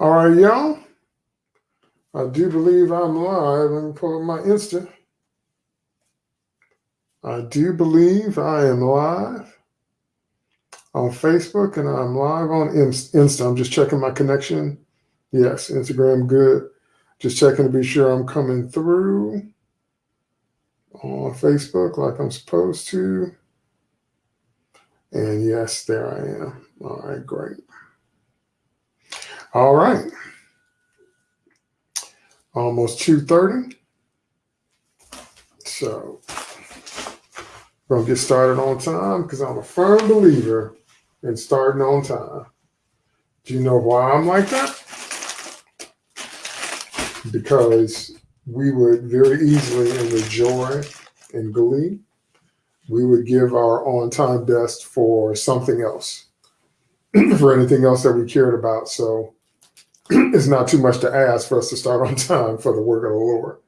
All right, y'all. I do believe I'm live. Let me pull up my Insta. I do believe I am live on Facebook and I'm live on Insta. I'm just checking my connection. Yes, Instagram, good. Just checking to be sure I'm coming through on Facebook like I'm supposed to. And yes, there I am. All right, great. All right. Almost 2.30. So going to get started on time because I'm a firm believer in starting on time. Do you know why I'm like that? Because we would very easily, in the joy and glee, we would give our on time best for something else, for anything else that we cared about. So it's not too much to ask for us to start on time for the work of the Lord.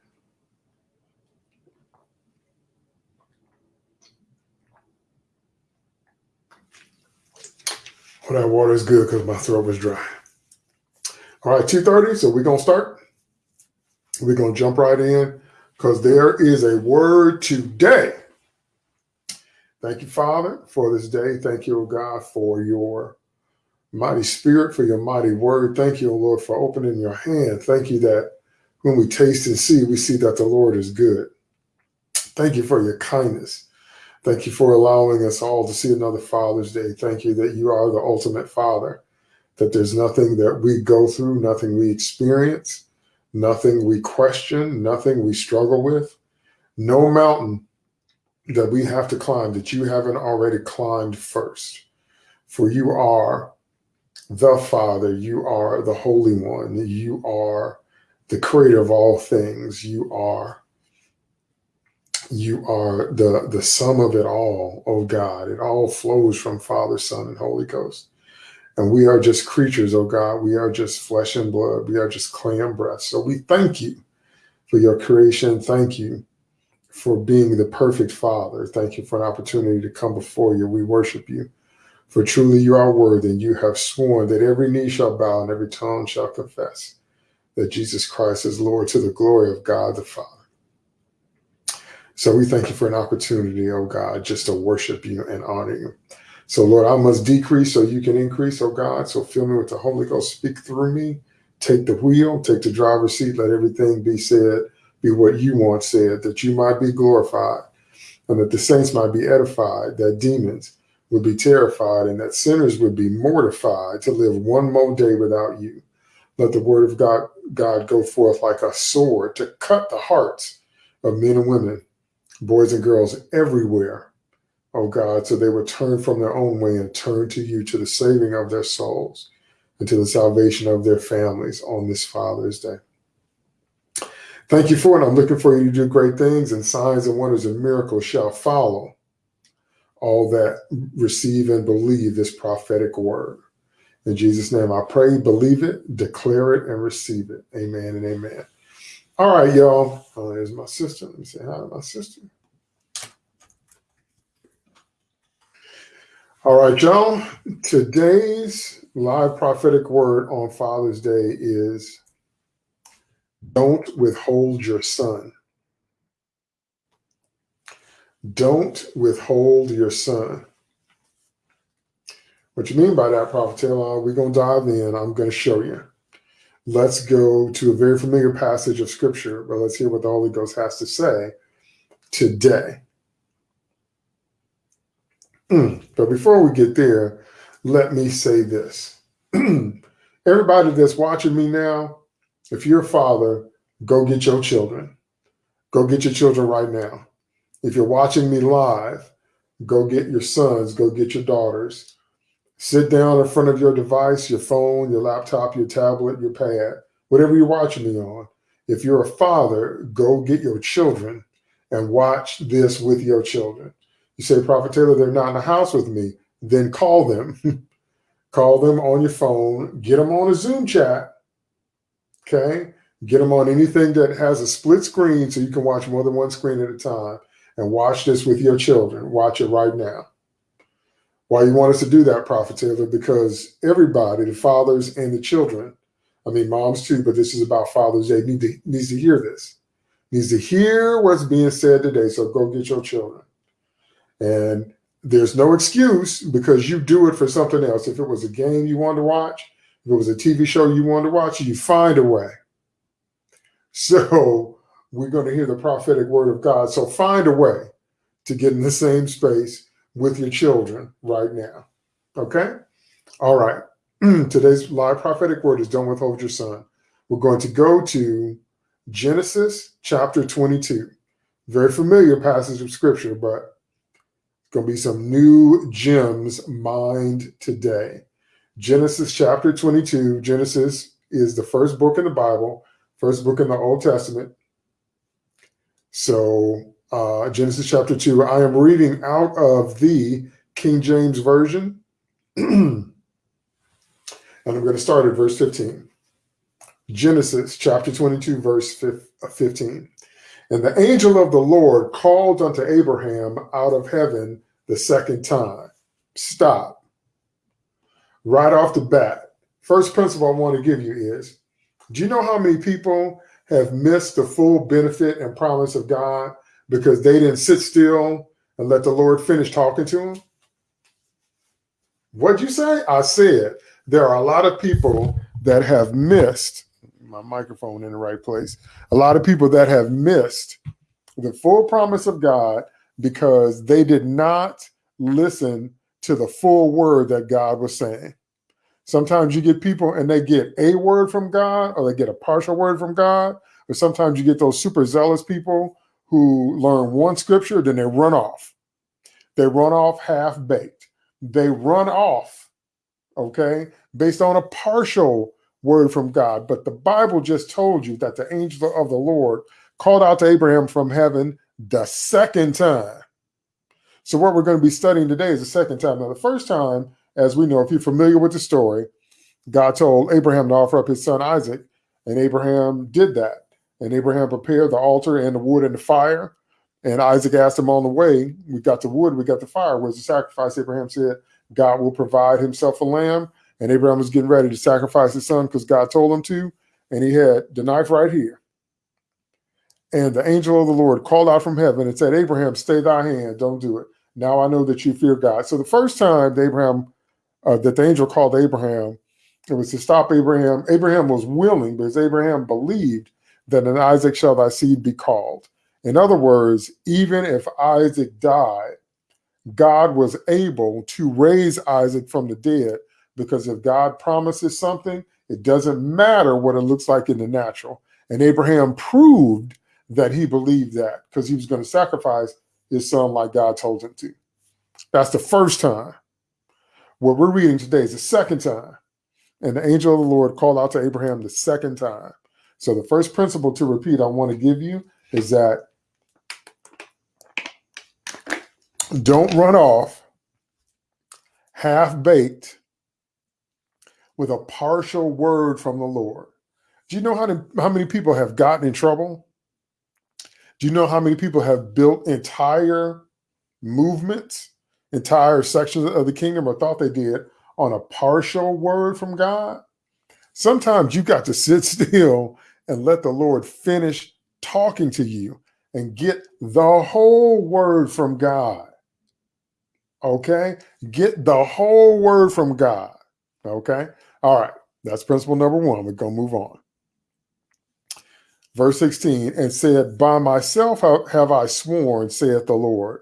Well, that water is good because my throat was dry. All right, 2.30, so we're going to start. We're going to jump right in because there is a word today. Thank you, Father, for this day. Thank you, oh God, for your mighty spirit, for your mighty word. Thank you, O Lord, for opening your hand. Thank you that when we taste and see, we see that the Lord is good. Thank you for your kindness. Thank you for allowing us all to see another Father's Day. Thank you that you are the ultimate Father, that there's nothing that we go through, nothing we experience, nothing we question, nothing we struggle with, no mountain that we have to climb that you haven't already climbed first. For you are the Father, you are the Holy One, you are the creator of all things, you are you are the the sum of it all, oh God. It all flows from Father, Son, and Holy Ghost. And we are just creatures, oh God. We are just flesh and blood. We are just clam breath. So we thank you for your creation. Thank you for being the perfect Father. Thank you for an opportunity to come before you. We worship you. For truly you are worthy, and you have sworn that every knee shall bow and every tongue shall confess that Jesus Christ is Lord to the glory of God the Father. So we thank you for an opportunity, oh God, just to worship you and honor you. So Lord, I must decrease so you can increase, oh God. So fill me with the Holy Ghost, speak through me, take the wheel, take the driver's seat, let everything be said, be what you want said, that you might be glorified and that the saints might be edified, that demons would be terrified and that sinners would be mortified to live one more day without you. Let the word of God, God go forth like a sword to cut the hearts of men and women, boys and girls everywhere, oh God, so they would turn from their own way and turn to you to the saving of their souls and to the salvation of their families on this Father's Day. Thank you for it. I'm looking for you to do great things and signs and wonders and miracles shall follow all that receive and believe this prophetic word. In Jesus' name, I pray, believe it, declare it, and receive it. Amen and amen. All right, y'all. Oh, there's my sister. Let me say hi to my sister. All right, y'all. Today's live prophetic word on Father's Day is don't withhold your son. Don't withhold your son. What you mean by that, Prophet Taylor? We're going to dive in. I'm going to show you. Let's go to a very familiar passage of scripture, but let's hear what the Holy Ghost has to say today. Mm, but before we get there, let me say this. Everybody that's watching me now, if you're a father, go get your children. Go get your children right now. If you're watching me live, go get your sons, go get your daughters. Sit down in front of your device, your phone, your laptop, your tablet, your pad, whatever you're watching me on. If you're a father, go get your children and watch this with your children. You say, Prophet Taylor, they're not in the house with me. Then call them. call them on your phone. Get them on a Zoom chat. Okay. Get them on anything that has a split screen so you can watch more than one screen at a time and watch this with your children. Watch it right now. Why you want us to do that, Prophet Taylor? Because everybody, the fathers and the children, I mean, moms too, but this is about Father's Day. Need to, needs to hear this. Needs to hear what's being said today. So go get your children. And there's no excuse because you do it for something else. If it was a game you wanted to watch, if it was a TV show you wanted to watch, you find a way. So we're going to hear the prophetic word of God. So find a way to get in the same space with your children right now. Okay? All right. Today's live prophetic word is don't withhold your son. We're going to go to Genesis chapter 22. Very familiar passage of scripture, but going to be some new gems mined today. Genesis chapter 22. Genesis is the first book in the Bible, first book in the Old Testament. So, uh, Genesis chapter 2, I am reading out of the King James Version. and I'm going to start at verse 15. Genesis chapter 22, verse 15. And the angel of the Lord called unto Abraham out of heaven the second time. Stop. Right off the bat. First principle I want to give you is do you know how many people have missed the full benefit and promise of God because they didn't sit still and let the Lord finish talking to them? What'd you say? I said there are a lot of people that have missed my microphone in the right place. A lot of people that have missed the full promise of God because they did not listen to the full word that God was saying. Sometimes you get people and they get a word from God or they get a partial word from God. Or sometimes you get those super zealous people who learn one scripture, then they run off. They run off half baked. They run off, okay, based on a partial word from God. But the Bible just told you that the angel of the Lord called out to Abraham from heaven the second time. So, what we're going to be studying today is the second time. Now, the first time, as we know, if you're familiar with the story, God told Abraham to offer up his son Isaac, and Abraham did that. And Abraham prepared the altar and the wood and the fire. And Isaac asked him on the way, We got the wood, we got the fire. Where's the sacrifice? Abraham said, God will provide himself a lamb and Abraham was getting ready to sacrifice his son because God told him to. And he had the knife right here. And the angel of the Lord called out from heaven and said, Abraham, stay thy hand. Don't do it. Now I know that you fear God. So the first time Abraham, uh, that the angel called Abraham, it was to stop Abraham. Abraham was willing because Abraham believed that in Isaac shall thy seed be called. In other words, even if Isaac died, God was able to raise Isaac from the dead because if God promises something, it doesn't matter what it looks like in the natural. And Abraham proved that he believed that because he was going to sacrifice his son like God told him to. That's the first time. What we're reading today is the second time. And the angel of the Lord called out to Abraham the second time. So the first principle to repeat I want to give you is that don't run off half baked with a partial word from the Lord. Do you know how, to, how many people have gotten in trouble? Do you know how many people have built entire movements, entire sections of the kingdom, or thought they did on a partial word from God? Sometimes you got to sit still and let the Lord finish talking to you and get the whole word from God. Okay? Get the whole word from God. Okay? All right. That's principle number one. We're going to move on. Verse 16, and said, By myself have I sworn, saith the Lord,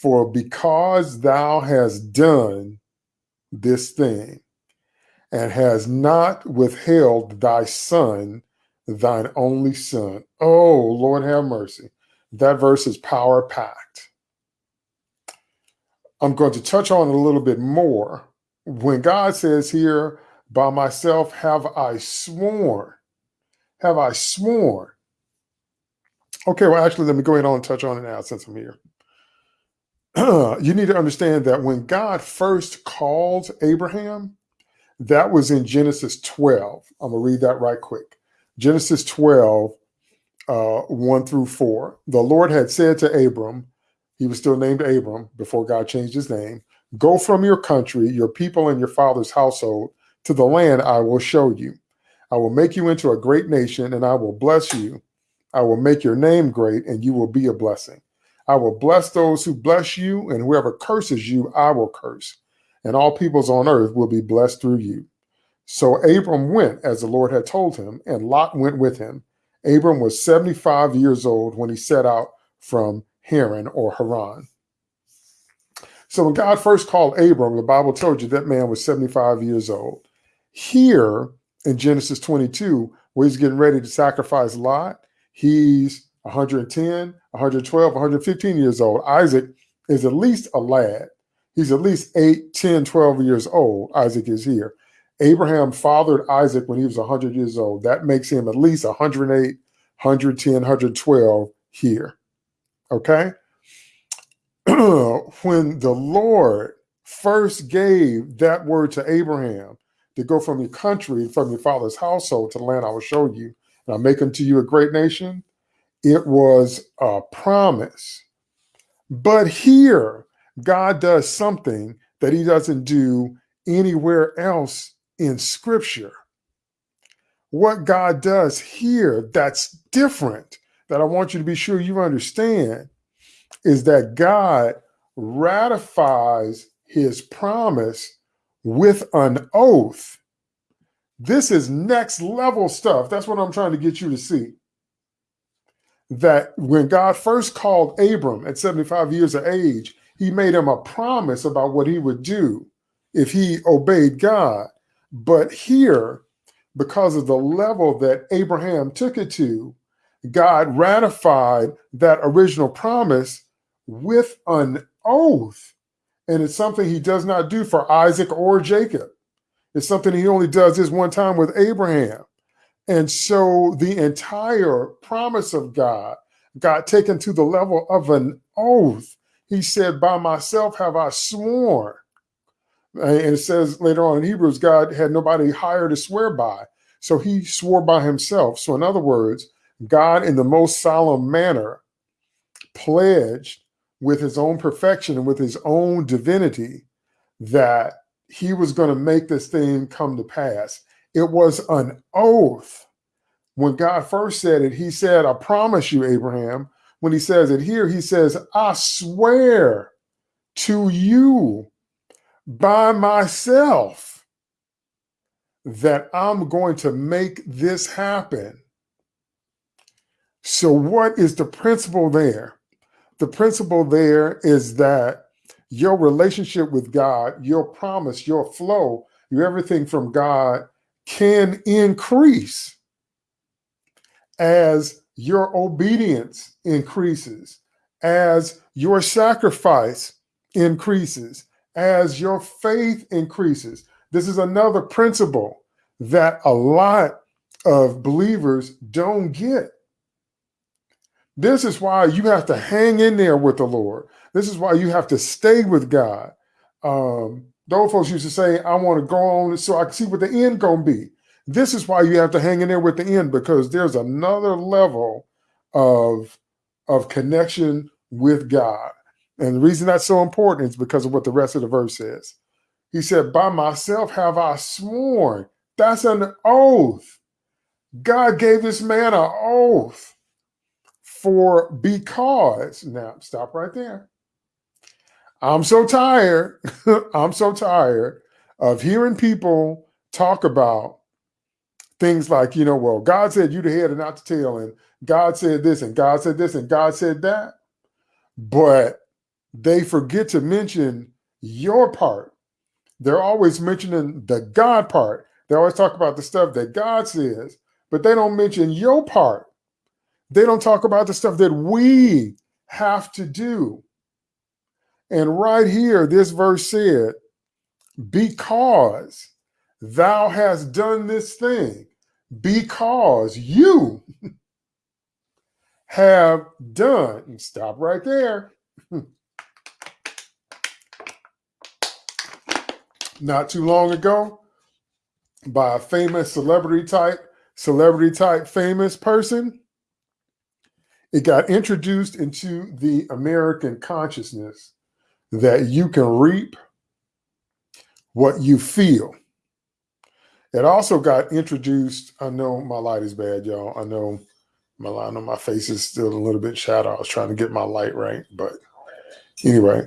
for because thou hast done this thing, and has not withheld thy son, thine only son. Oh, Lord have mercy. That verse is power packed. I'm going to touch on it a little bit more when God says here, by myself have I sworn, have I sworn. Okay, well, actually, let me go ahead on and touch on it now since I'm here. you need to understand that when God first called Abraham, that was in Genesis 12. I'm going to read that right quick. Genesis 12, uh, 1 through 4. The Lord had said to Abram, he was still named Abram before God changed his name, Go from your country, your people, and your father's household to the land I will show you. I will make you into a great nation and I will bless you. I will make your name great and you will be a blessing. I will bless those who bless you, and whoever curses you, I will curse. And all peoples on earth will be blessed through you. So Abram went as the Lord had told him, and Lot went with him. Abram was 75 years old when he set out from Haran or Haran. So when God first called Abram, the Bible told you that man was 75 years old. Here in Genesis 22, where he's getting ready to sacrifice Lot, he's 110, 112, 115 years old. Isaac is at least a lad. He's at least 8, 10, 12 years old. Isaac is here. Abraham fathered Isaac when he was 100 years old. That makes him at least 108, 110, 112 here. Okay? when the Lord first gave that word to Abraham to go from your country, from your father's household to the land I will show you, and I'll make unto you a great nation, it was a promise. But here, God does something that he doesn't do anywhere else in scripture. What God does here that's different, that I want you to be sure you understand, is that God ratifies his promise with an oath. This is next level stuff. That's what I'm trying to get you to see. That when God first called Abram at 75 years of age, he made him a promise about what he would do if he obeyed God. But here, because of the level that Abraham took it to, God ratified that original promise with an oath. And it's something he does not do for Isaac or Jacob. It's something he only does this one time with Abraham. And so the entire promise of God got taken to the level of an oath. He said, By myself have I sworn. And it says later on in Hebrews, God had nobody higher to swear by. So he swore by himself. So, in other words, God, in the most solemn manner, pledged with his own perfection and with his own divinity that he was going to make this thing come to pass. It was an oath. When God first said it, he said, I promise you, Abraham. When he says it here, he says, I swear to you by myself that I'm going to make this happen. So, what is the principle there? The principle there is that your relationship with God, your promise, your flow, your everything from God can increase as your obedience increases, as your sacrifice increases, as your faith increases. This is another principle that a lot of believers don't get. This is why you have to hang in there with the Lord. This is why you have to stay with God. Um, those folks used to say, I want to go on so I can see what the end going to be. This is why you have to hang in there with the end because there's another level of, of connection with God. And the reason that's so important is because of what the rest of the verse says. He said, By myself have I sworn. That's an oath. God gave this man an oath for because. Now, stop right there. I'm so tired. I'm so tired of hearing people talk about things like, you know, well, God said you the head and not the tail, and God said this, and God said this, and God said that. But they forget to mention your part. They're always mentioning the God part. They always talk about the stuff that God says, but they don't mention your part. They don't talk about the stuff that we have to do. And right here, this verse said, because thou hast done this thing, because you have done, and stop right there. Not too long ago, by a famous celebrity type, celebrity type famous person, it got introduced into the American consciousness that you can reap what you feel. It also got introduced. I know my light is bad, y'all. I know my I know my face is still a little bit shadow. I was trying to get my light right, but anyway,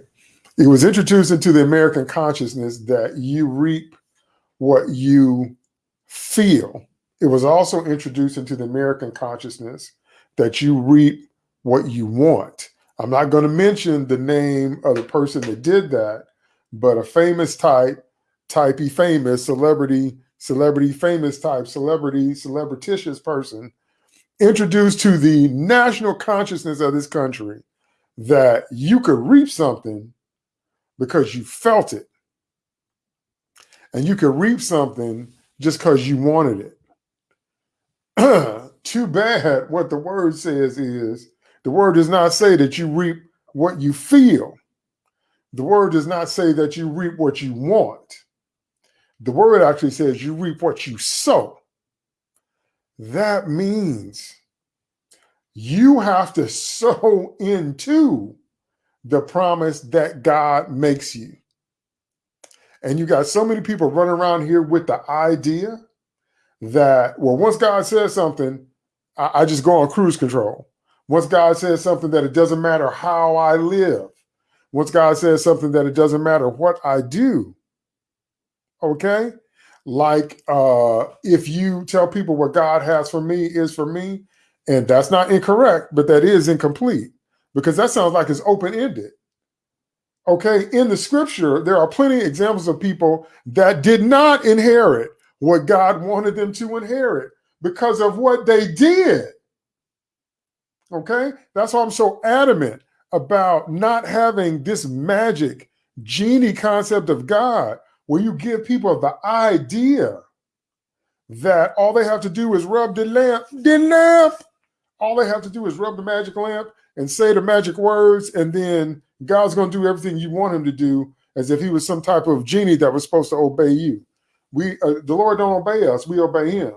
it was introduced into the American consciousness that you reap what you feel. It was also introduced into the American consciousness that you reap what you want. I'm not going to mention the name of the person that did that, but a famous type, typey famous celebrity, celebrity famous type, celebrity, celebrititious person introduced to the national consciousness of this country that you could reap something because you felt it. And you could reap something just because you wanted it. Too bad what the word says is the word does not say that you reap what you feel. The word does not say that you reap what you want. The word actually says you reap what you sow. That means you have to sow into the promise that God makes you. And you got so many people running around here with the idea that, well, once God says something, I, I just go on cruise control. Once God says something that it doesn't matter how I live. Once God says something that it doesn't matter what I do. Okay? Like uh, if you tell people what God has for me is for me, and that's not incorrect, but that is incomplete because that sounds like it's open ended. Okay, in the scripture, there are plenty of examples of people that did not inherit what God wanted them to inherit because of what they did. Okay, that's why I'm so adamant about not having this magic genie concept of God where you give people the idea that all they have to do is rub the lamp, the lamp. All they have to do is rub the magic lamp and say the magic words, and then God's going to do everything you want him to do as if he was some type of genie that was supposed to obey you. We, uh, the Lord don't obey us, we obey him.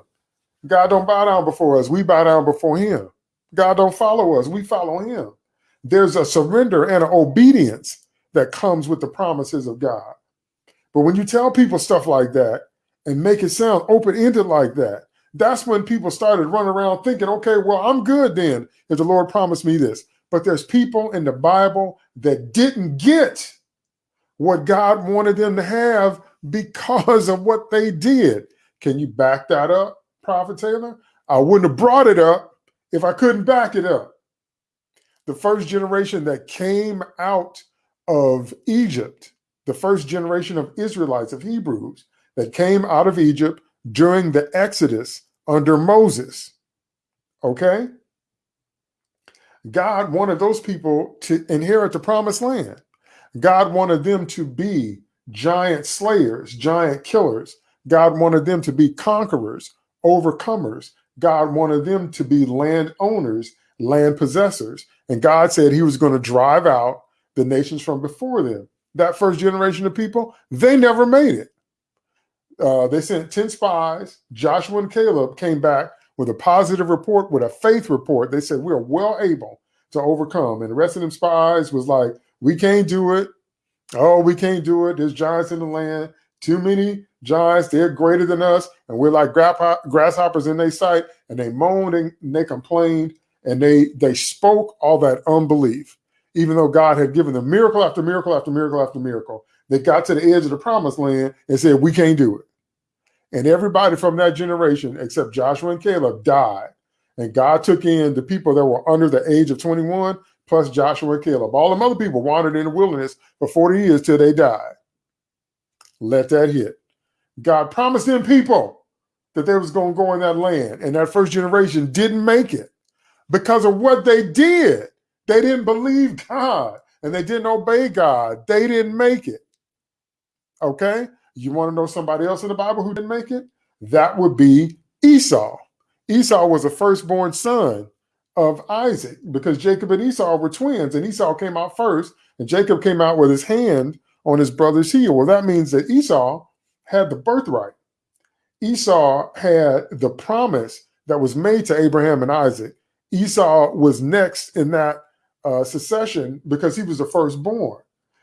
God don't bow down before us, we bow down before him. God don't follow us, we follow him. There's a surrender and an obedience that comes with the promises of God. But when you tell people stuff like that and make it sound open-ended like that, that's when people started running around thinking, okay, well, I'm good then if the Lord promised me this. But there's people in the Bible that didn't get what God wanted them to have because of what they did. Can you back that up, Prophet Taylor? I wouldn't have brought it up if I couldn't back it up. The first generation that came out of Egypt, the first generation of Israelites, of Hebrews, that came out of Egypt during the Exodus under Moses. Okay? God wanted those people to inherit the promised land. God wanted them to be giant slayers, giant killers. God wanted them to be conquerors, overcomers. God wanted them to be landowners, land possessors. And God said he was going to drive out the nations from before them. That first generation of people, they never made it. Uh, they sent 10 spies. Joshua and Caleb came back with a positive report, with a faith report. They said, We're well able to overcome. And the rest of them spies was like, We can't do it. Oh, we can't do it. There's giants in the land. Too many giants. They're greater than us. And we're like grasshoppers in their sight. And they moaned and they complained and they they spoke all that unbelief, even though God had given them miracle after miracle after miracle after miracle. They got to the edge of the promised land and said, We can't do it. And everybody from that generation, except Joshua and Caleb, died. And God took in the people that were under the age of 21, plus Joshua and Caleb. All them other people wandered in the wilderness for 40 years till they died. Let that hit. God promised them people that they was going to go in that land. And that first generation didn't make it because of what they did. They didn't believe God and they didn't obey God. They didn't make it. Okay? You want to know somebody else in the Bible who didn't make it? That would be Esau. Esau was a firstborn son of Isaac because Jacob and Esau were twins, and Esau came out first, and Jacob came out with his hand on his brother's heel. Well, that means that Esau had the birthright. Esau had the promise that was made to Abraham and Isaac. Esau was next in that uh, succession because he was the firstborn.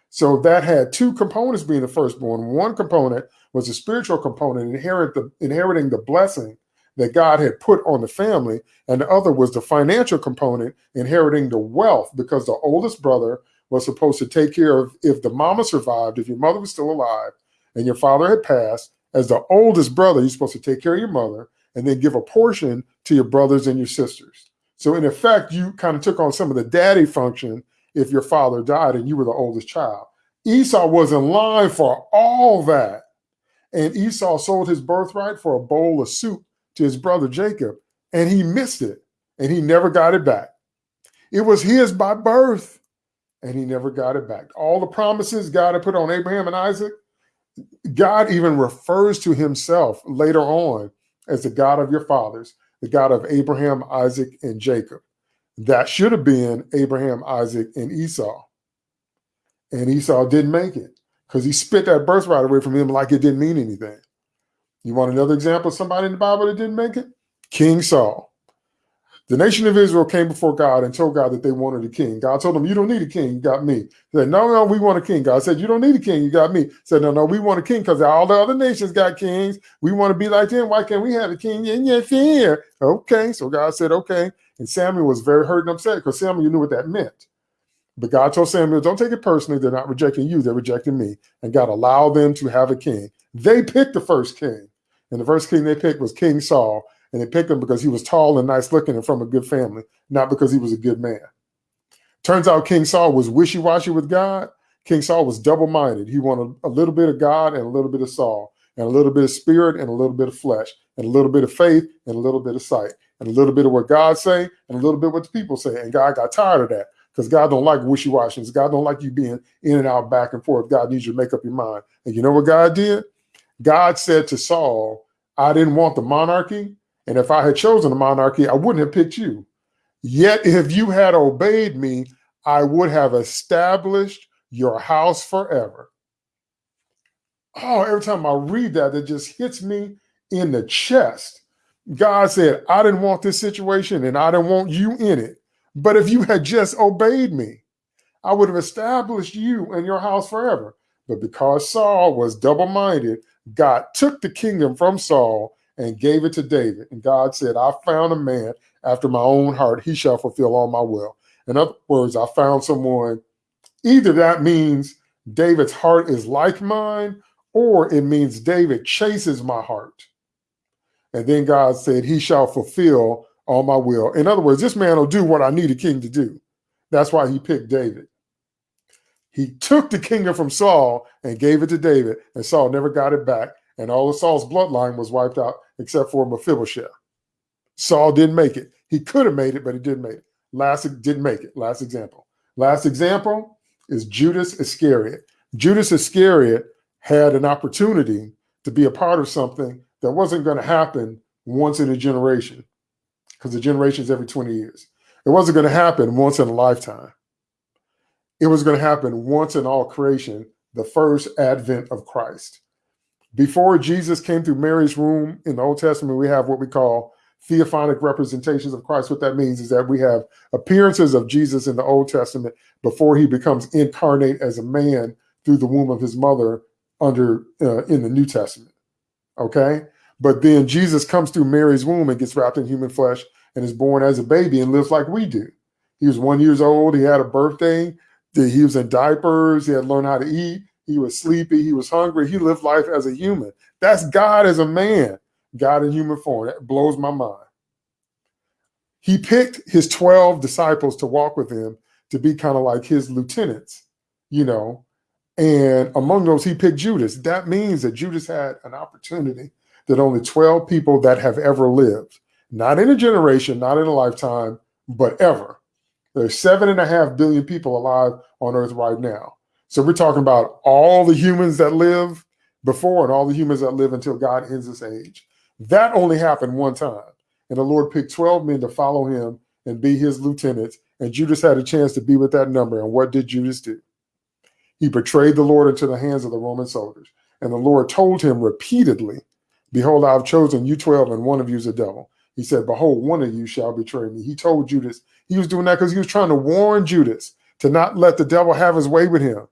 So that had two components being the firstborn. One component was the spiritual component, inherit the, inheriting the blessing that God had put on the family, and the other was the financial component, inheriting the wealth, because the oldest brother was supposed to take care of if the mama survived, if your mother was still alive, and your father had passed, as the oldest brother, you're supposed to take care of your mother and then give a portion to your brothers and your sisters. So in effect, you kind of took on some of the daddy function if your father died and you were the oldest child. Esau was in line for all that. And Esau sold his birthright for a bowl of soup to his brother Jacob, and he missed it and he never got it back. It was his by birth, and he never got it back. All the promises God had put on Abraham and Isaac, God even refers to himself later on as the God of your fathers, the God of Abraham, Isaac, and Jacob. That should have been Abraham, Isaac, and Esau. And Esau didn't make it because he spit that birthright away from him like it didn't mean anything. You want another example of somebody in the Bible that didn't make it? King Saul. The nation of Israel came before God and told God that they wanted a king. God told them, You don't need a king, you got me. Said, No, no, we want a king. God said, You don't need a king, you got me. He said, No, no, we want a king because all the other nations got kings. We want to be like them. Why can't we have a king? And yes, here. Okay. So God said, Okay. And Samuel was very hurt and upset because Samuel knew what that meant. But God told Samuel, Don't take it personally. They're not rejecting you, they're rejecting me. And God allowed them to have a king. They picked the first king. And the first king they picked was King Saul. And they picked him because he was tall and nice looking and from a good family, not because he was a good man. Turns out King Saul was wishy washy with God. King Saul was double minded. He wanted a little bit of God and a little bit of Saul, and a little bit of spirit and a little bit of flesh, and a little bit of faith and a little bit of sight, and a little bit of what God say and a little bit what the people say. And God got tired of that because God don't like wishy washy. God don't like you being in and out, back and forth. God needs you to make up your mind. And you know what God did? God said to Saul, I didn't want the monarchy. And if I had chosen the monarchy, I wouldn't have picked you. Yet if you had obeyed me, I would have established your house forever. Oh, every time I read that, it just hits me in the chest. God said, I didn't want this situation and I didn't want you in it. But if you had just obeyed me, I would have established you and your house forever. But because Saul was double minded, God took the kingdom from Saul and gave it to David. And God said, I found a man after my own heart. He shall fulfill all my will. In other words, I found someone, either that means David's heart is like mine, or it means David chases my heart. And then God said, He shall fulfill all my will. In other words, this man will do what I need a king to do. That's why he picked David. He took the kingdom from Saul and gave it to David, and Saul never got it back. And all of Saul's bloodline was wiped out except for Mephibosheth. Saul didn't make it. He could have made it, but he didn't make it. Last didn't make it. Last example. Last example is Judas Iscariot. Judas Iscariot had an opportunity to be a part of something that wasn't going to happen once in a generation, because the generation's every 20 years. It wasn't going to happen once in a lifetime. It was going to happen once in all creation, the first advent of Christ. Before Jesus came through Mary's womb in the Old Testament, we have what we call theophanic representations of Christ. What that means is that we have appearances of Jesus in the Old Testament before he becomes incarnate as a man through the womb of his mother under uh, in the New Testament. Okay? But then Jesus comes through Mary's womb and gets wrapped in human flesh and is born as a baby and lives like we do. He was one years old. He had a birthday. He was in diapers. He had learned how to eat. He was sleepy. He was hungry. He lived life as a human. That's God as a man, God in human form. That blows my mind. He picked his 12 disciples to walk with him to be kind of like his lieutenants, you know. And among those, he picked Judas. That means that Judas had an opportunity that only 12 people that have ever lived, not in a generation, not in a lifetime, but ever. There's seven and a half billion people alive on earth right now. So we're talking about all the humans that live before and all the humans that live until God ends this age. That only happened one time. And the Lord picked 12 men to follow him and be his lieutenants. And Judas had a chance to be with that number. And what did Judas do? He betrayed the Lord into the hands of the Roman soldiers. And the Lord told him repeatedly, Behold, I have chosen you 12, and one of you is a devil. He said, Behold, one of you shall betray me. He told Judas, he was doing that because he was trying to warn Judas to not let the devil have his way with him.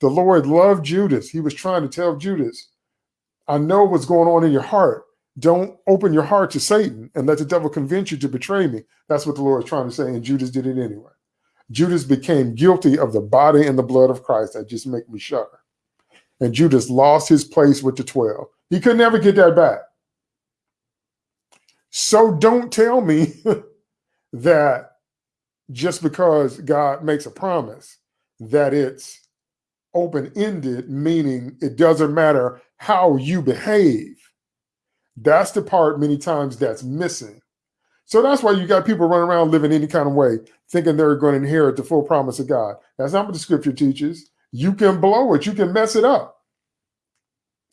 The Lord loved Judas. He was trying to tell Judas, I know what's going on in your heart. Don't open your heart to Satan and let the devil convince you to betray me. That's what the Lord is trying to say. And Judas did it anyway. Judas became guilty of the body and the blood of Christ. That just make me shudder. And Judas lost his place with the 12. He could never get that back. So don't tell me that just because God makes a promise that it's open-ended, meaning it doesn't matter how you behave. That's the part many times that's missing. So that's why you got people running around living any kind of way, thinking they're going to inherit the full promise of God. That's not what the scripture teaches. You can blow it. You can mess it up.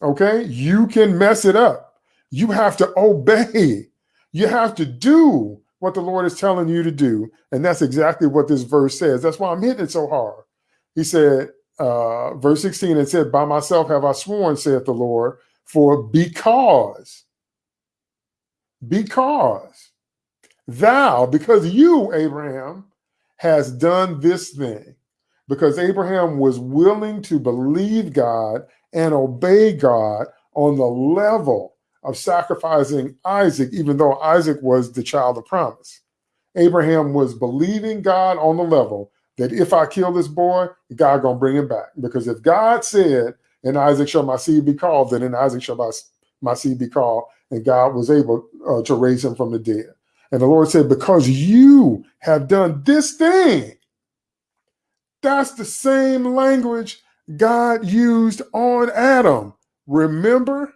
Okay? You can mess it up. You have to obey. You have to do what the Lord is telling you to do. And that's exactly what this verse says. That's why I'm hitting it so hard. He said, uh, verse 16, it said, By myself have I sworn, saith the Lord, for because, because thou, because you, Abraham, has done this thing, because Abraham was willing to believe God and obey God on the level of sacrificing Isaac, even though Isaac was the child of promise. Abraham was believing God on the level that if I kill this boy, God gonna bring him back. Because if God said, "In Isaac shall my seed be called," then in Isaac shall my, my seed be called, and God was able uh, to raise him from the dead. And the Lord said, "Because you have done this thing." That's the same language God used on Adam. Remember?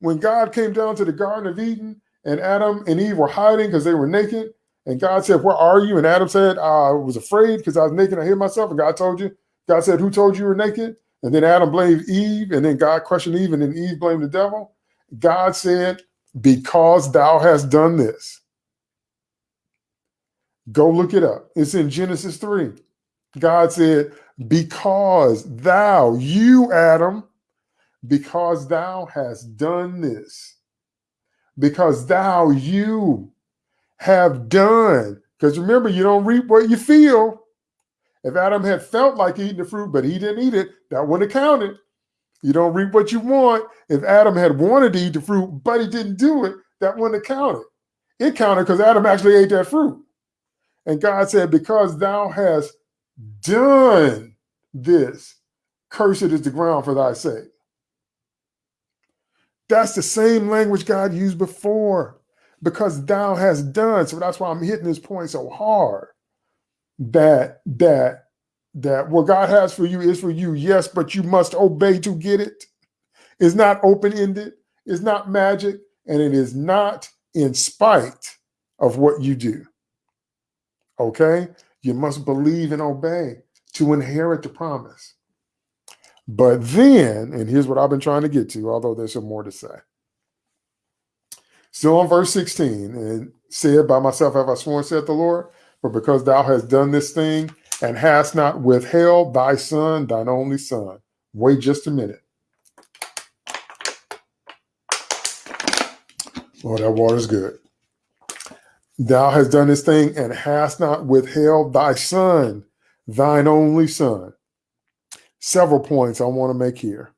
when God came down to the Garden of Eden and Adam and Eve were hiding because they were naked, and God said, Where are you? And Adam said, I was afraid because I was naked. I hid myself. And God told you, God said, Who told you you were naked? And then Adam blamed Eve, and then God questioned Eve, and then Eve blamed the devil. God said, Because thou hast done this. Go look it up. It's in Genesis 3. God said, Because thou, you, Adam, because thou hast done this, because thou, you have done. Because remember, you don't reap what you feel. If Adam had felt like eating the fruit, but he didn't eat it, that wouldn't have counted. You don't reap what you want. If Adam had wanted to eat the fruit, but he didn't do it, that wouldn't have counted. It counted because Adam actually ate that fruit. And God said, Because thou hast done this, cursed is the ground for thy sake. That's the same language God used before because thou has done. So that's why I'm hitting this point so hard that that that what God has for you is for you, yes, but you must obey to get it. It's not open-ended, it's not magic, and it is not in spite of what you do. Okay? You must believe and obey to inherit the promise. But then, and here's what I've been trying to get to, although there's some more to say. Still on verse 16, and said, By myself have I sworn, said the Lord, but because thou hast done this thing and hast not withheld thy son, thine only son. Wait just a minute. Oh, that water's good. Thou hast done this thing and hast not withheld thy son, thine only son several points I want to make here.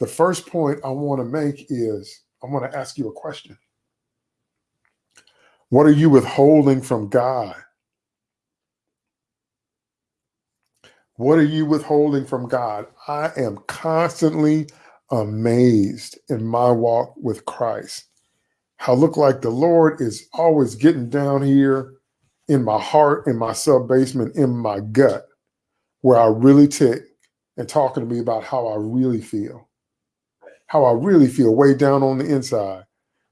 The first point I want to make is I want to ask you a question. What are you withholding from God? What are you withholding from God? I am constantly amazed in my walk with Christ. How look like the Lord is always getting down here in my heart, in my sub basement, in my gut, where I really tick and talking to me about how I really feel, how I really feel way down on the inside.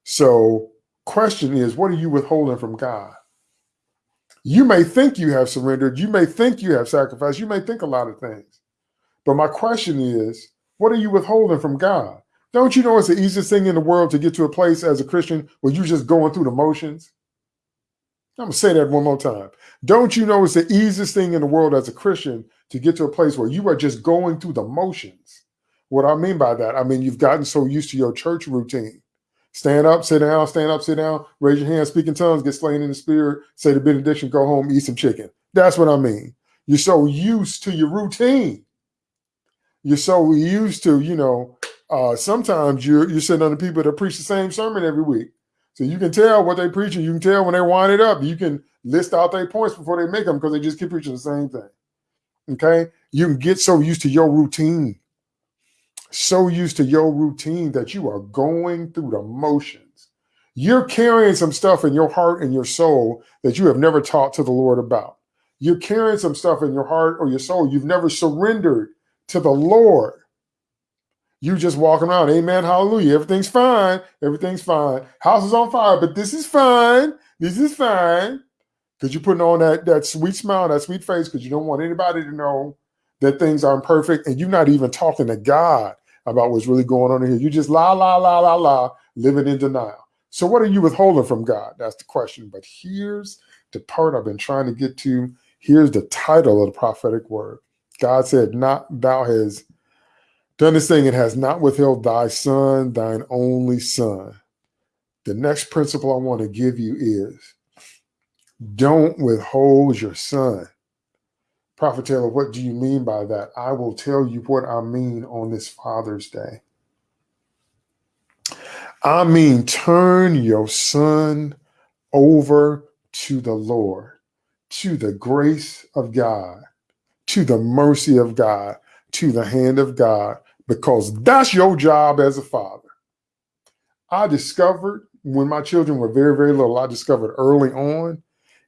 So question is, what are you withholding from God? You may think you have surrendered. You may think you have sacrificed. You may think a lot of things. But my question is, what are you withholding from God? Don't you know it's the easiest thing in the world to get to a place as a Christian where you're just going through the motions? I'm going to say that one more time. Don't you know it's the easiest thing in the world as a Christian to get to a place where you are just going through the motions? What I mean by that, I mean, you've gotten so used to your church routine. Stand up, sit down, stand up, sit down, raise your hand, speak in tongues, get slain in the spirit, say the benediction, go home, eat some chicken. That's what I mean. You're so used to your routine You're so used to, you know, uh, sometimes you're you're sitting under people that preach the same sermon every week. So you can tell what they preaching. You can tell when they wind it up. You can list out their points before they make them because they just keep preaching the same thing. Okay. You can get so used to your routine, so used to your routine that you are going through the motions. You're carrying some stuff in your heart and your soul that you have never talked to the Lord about. You're carrying some stuff in your heart or your soul you've never surrendered to the Lord. You just walking around, amen, hallelujah. Everything's fine. Everything's fine. House is on fire, but this is fine. This is fine. Because you're putting on that, that sweet smile, that sweet face, because you don't want anybody to know that things aren't perfect. And you're not even talking to God about what's really going on in here. You just la, la, la, la, la, living in denial. So what are you withholding from God? That's the question. But here's the part I've been trying to get to. Here's the title of the prophetic word. God said, Not thou has done this thing and has not withheld thy son, thine only son. The next principle I want to give you is don't withhold your son. Prophet Taylor, what do you mean by that? I will tell you what I mean on this Father's Day. I mean, turn your son over to the Lord, to the grace of God, to the mercy of God, to the hand of God, because that's your job as a father. I discovered when my children were very, very little, I discovered early on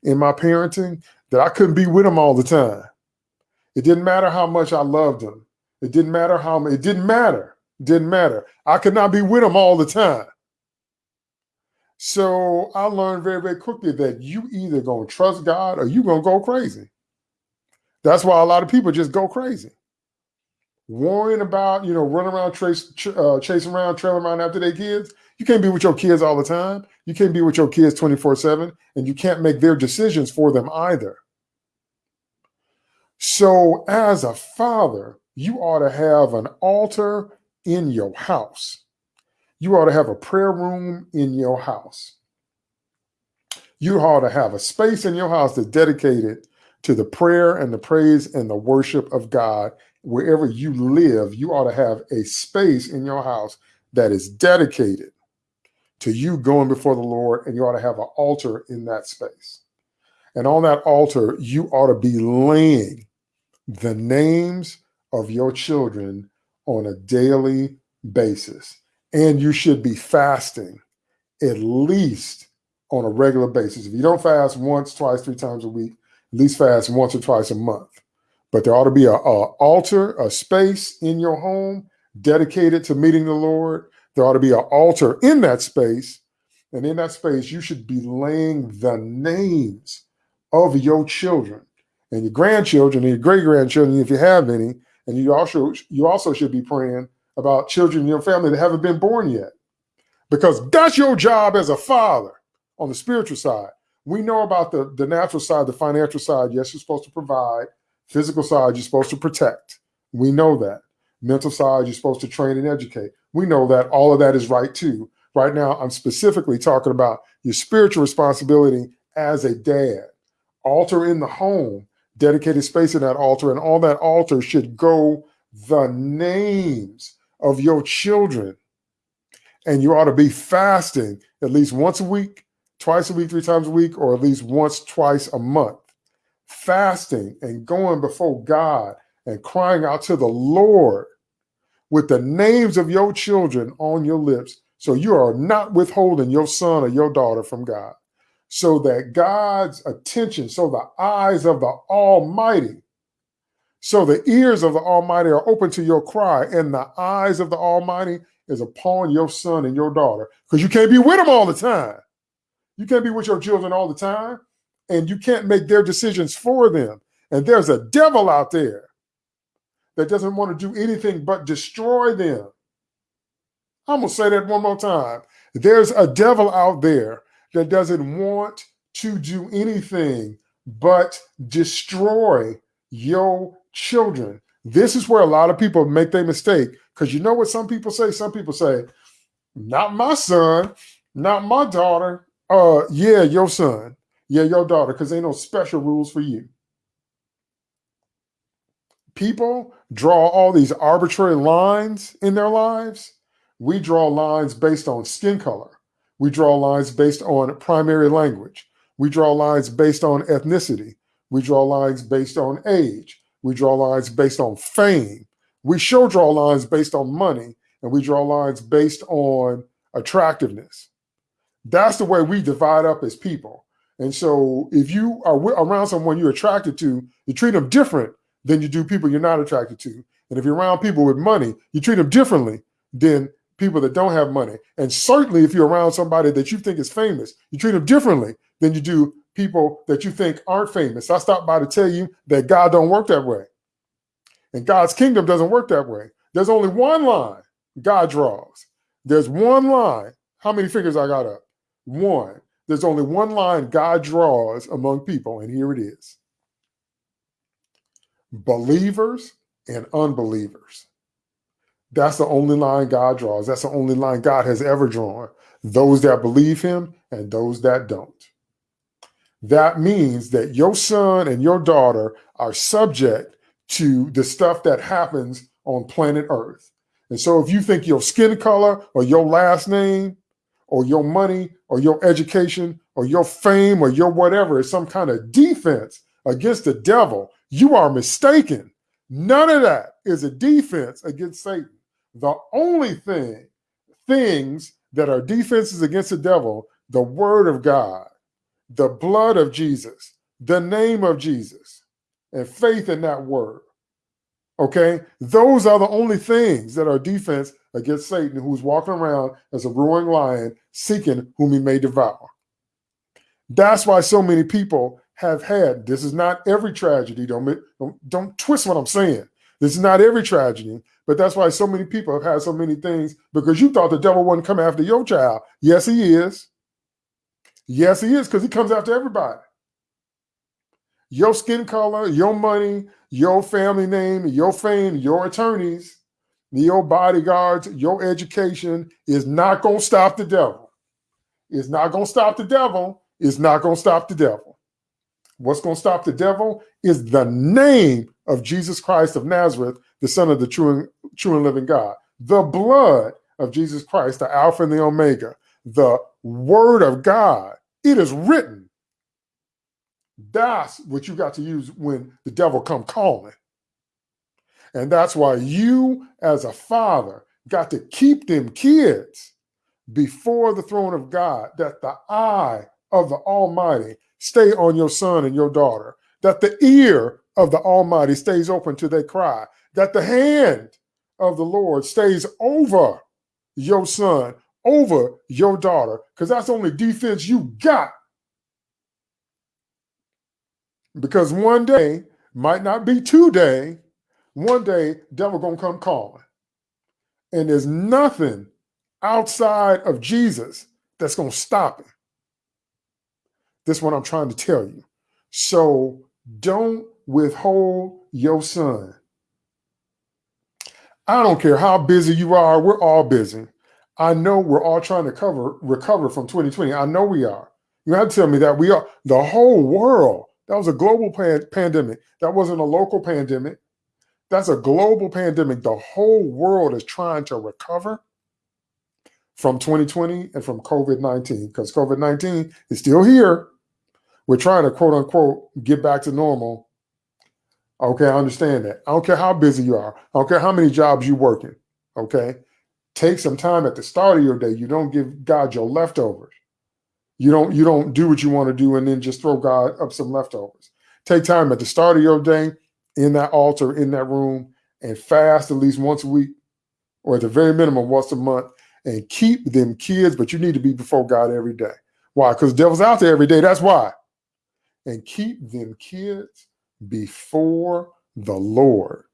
in my parenting that I couldn't be with them all the time. It didn't matter how much I loved them. It didn't matter how it didn't matter. It didn't matter. I could not be with them all the time. So I learned very, very quickly that you either gonna trust God or you gonna go crazy. That's why a lot of people just go crazy. Worrying about, you know, running around, trace, uh, chasing around, trailing around after their kids. You can't be with your kids all the time. You can't be with your kids 24 7, and you can't make their decisions for them either. So, as a father, you ought to have an altar in your house. You ought to have a prayer room in your house. You ought to have a space in your house that's dedicated to the prayer and the praise and the worship of God. Wherever you live, you ought to have a space in your house that is dedicated to you going before the Lord, and you ought to have an altar in that space. And on that altar, you ought to be laying the names of your children on a daily basis. And you should be fasting at least on a regular basis. If you don't fast once, twice, three times a week, at least fast once or twice a month. But there ought to be a, a altar, a space in your home dedicated to meeting the Lord. There ought to be an altar in that space. And in that space, you should be laying the names of your children and your grandchildren and your great grandchildren, if you have any. And you also you also should be praying about children in your family that haven't been born yet, because that's your job as a father on the spiritual side. We know about the the natural side, the financial side. Yes, you're supposed to provide. Physical side, you're supposed to protect. We know that. Mental side, you're supposed to train and educate. We know that all of that is right too. Right now, I'm specifically talking about your spiritual responsibility as a dad. Altar in the home dedicated space in that altar, and all that altar should go the names of your children. And you ought to be fasting at least once a week, twice a week, three times a week, or at least once, twice a month. Fasting and going before God and crying out to the Lord with the names of your children on your lips. So you are not withholding your son or your daughter from God so that God's attention, so the eyes of the Almighty, so the ears of the Almighty are open to your cry, and the eyes of the Almighty is upon your son and your daughter, because you can't be with them all the time. You can't be with your children all the time, and you can't make their decisions for them. And there's a devil out there that doesn't want to do anything but destroy them. I'm going to say that one more time. There's a devil out there that doesn't want to do anything but destroy your children. This is where a lot of people make their mistake because you know what some people say? Some people say, not my son, not my daughter. Uh, yeah, your son, yeah, your daughter, because ain't no special rules for you. people draw all these arbitrary lines in their lives, we draw lines based on skin color. We draw lines based on primary language. We draw lines based on ethnicity. We draw lines based on age. We draw lines based on fame. We show draw lines based on money, and we draw lines based on attractiveness. That's the way we divide up as people. And so if you are around someone you're attracted to, you treat them different than you do people you're not attracted to. And if you're around people with money, you treat them differently than people that don't have money. And certainly if you're around somebody that you think is famous, you treat them differently than you do people that you think aren't famous. I stopped by to tell you that God don't work that way. And God's kingdom doesn't work that way. There's only one line God draws. There's one line. How many fingers I got up? One. There's only one line God draws among people, and here it is. Believers and unbelievers. That's the only line God draws. That's the only line God has ever drawn. Those that believe him and those that don't. That means that your son and your daughter are subject to the stuff that happens on planet Earth. And so if you think your skin color or your last name or your money or your education or your fame or your whatever is some kind of defense against the devil, you are mistaken. None of that is a defense against Satan. The only thing, things that are defenses against the devil, the word of God, the blood of Jesus, the name of Jesus, and faith in that word. Okay, those are the only things that are defense against Satan, who's walking around as a roaring lion, seeking whom he may devour. That's why so many people have had. This is not every tragedy. Don't don't, don't twist what I'm saying. This is not every tragedy, but that's why so many people have had so many things because you thought the devil wouldn't come after your child. Yes, he is. Yes, he is because he comes after everybody. Your skin color, your money, your family name, your fame, your attorneys, your bodyguards, your education is not going to stop the devil. It's not going to stop the devil. It's not going to stop the devil. What's going to stop the devil is the name of Jesus Christ of Nazareth, the Son of the true and, true and living God. The blood of Jesus Christ, the Alpha and the Omega, the Word of God. It is written. That's what you got to use when the devil come calling. And that's why you, as a father, got to keep them kids before the throne of God, that the eye of the Almighty stay on your son and your daughter, that the ear of the Almighty stays open to their cry, that the hand of the Lord stays over your son, over your daughter, because that's the only defense you got. Because one day might not be today, one day devil gonna come calling. And there's nothing outside of Jesus that's gonna stop him. This is what I'm trying to tell you. So don't withhold your son. I don't care how busy you are, we're all busy. I know we're all trying to cover recover from 2020. I know we are. You have to tell me that we are the whole world. That was a global pan pandemic. That wasn't a local pandemic. That's a global pandemic. The whole world is trying to recover from 2020 and from COVID-19 because COVID-19 is still here. We're trying to quote unquote get back to normal. Okay, I understand that. I don't care how busy you are. I don't care how many jobs you're working. Okay. Take some time at the start of your day. You don't give God your leftovers. You don't you don't do what you want to do and then just throw God up some leftovers. Take time at the start of your day in that altar, in that room, and fast at least once a week, or at the very minimum once a month, and keep them kids, but you need to be before God every day. Why? Because devil's out there every day. That's why. And keep them kids before the Lord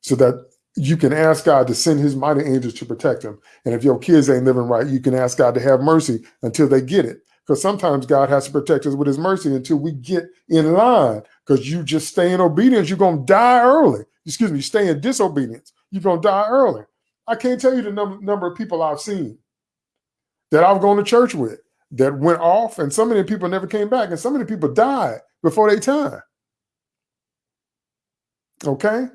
so that you can ask God to send his mighty angels to protect them. And if your kids ain't living right, you can ask God to have mercy until they get it. Because sometimes God has to protect us with his mercy until we get in line. Because you just stay in obedience, you're going to die early. Excuse me, stay in disobedience, you're going to die early. I can't tell you the number, number of people I've seen that I've gone to church with that went off, and of the people never came back, and of the people died before their time. Okay?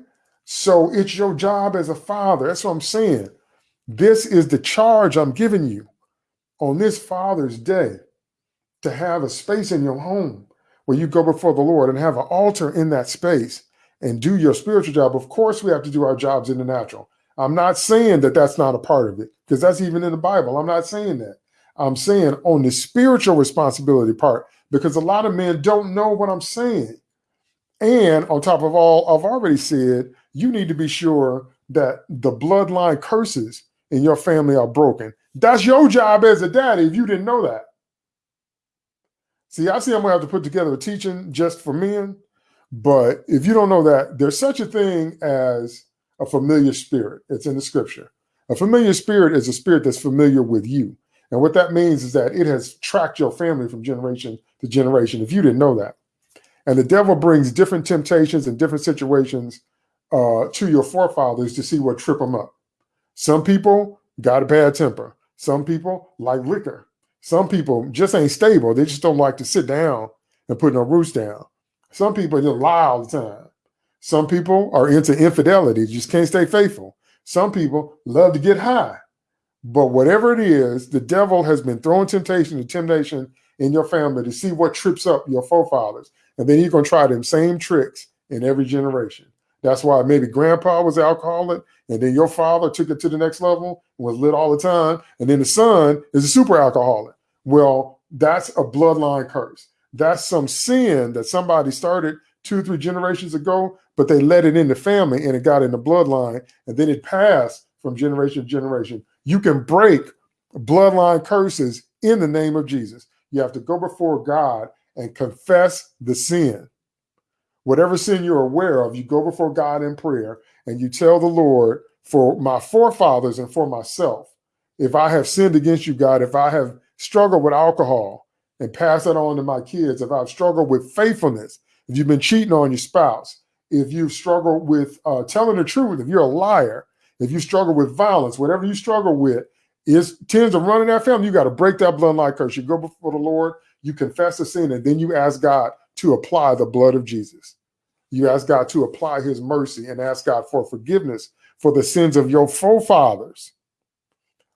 So it's your job as a father. That's what I'm saying. This is the charge I'm giving you on this Father's Day to have a space in your home where you go before the Lord and have an altar in that space and do your spiritual job. Of course, we have to do our jobs in the natural. I'm not saying that that's not a part of it because that's even in the Bible. I'm not saying that. I'm saying on the spiritual responsibility part because a lot of men don't know what I'm saying. And on top of all, I've already said you need to be sure that the bloodline curses in your family are broken. That's your job as a daddy if you didn't know that. See, I see I'm gonna have to put together a teaching just for men. But if you don't know that, there's such a thing as a familiar spirit. It's in the scripture. A familiar spirit is a spirit that's familiar with you. And what that means is that it has tracked your family from generation to generation, if you didn't know that. And the devil brings different temptations and different situations uh, to your forefathers to see what trip them up. Some people got a bad temper. Some people like liquor. Some people just ain't stable. They just don't like to sit down and put no roots down. Some people just lie all the time. Some people are into infidelity, just can't stay faithful. Some people love to get high. But whatever it is, the devil has been throwing temptation and temptation in your family to see what trips up your forefathers. And then he's going to try them same tricks in every generation. That's why maybe grandpa was alcoholic, and then your father took it to the next level and was lit all the time. And then the son is a super alcoholic. Well, that's a bloodline curse. That's some sin that somebody started two three generations ago, but they let it in the family and it got in the bloodline and then it passed from generation to generation. You can break bloodline curses in the name of Jesus. You have to go before God and confess the sin. Whatever sin you're aware of, you go before God in prayer and you tell the Lord, for my forefathers and for myself, if I have sinned against you, God, if I have struggled with alcohol, and pass that on to my kids. If I've struggled with faithfulness, if you've been cheating on your spouse, if you've struggled with uh, telling the truth, if you're a liar, if you struggle with violence, whatever you struggle with, is tends to run in that family. You got to break that bloodline curse. You go before the Lord, you confess the sin, and then you ask God to apply the blood of Jesus. You ask God to apply his mercy and ask God for forgiveness for the sins of your forefathers.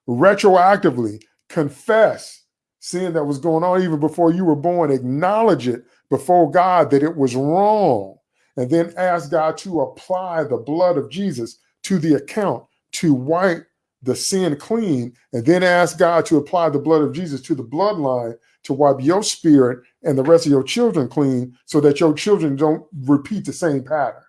Retroactively, confess sin that was going on even before you were born, acknowledge it before God that it was wrong, and then ask God to apply the blood of Jesus to the account to wipe the sin clean, and then ask God to apply the blood of Jesus to the bloodline to wipe your spirit and the rest of your children clean so that your children don't repeat the same pattern.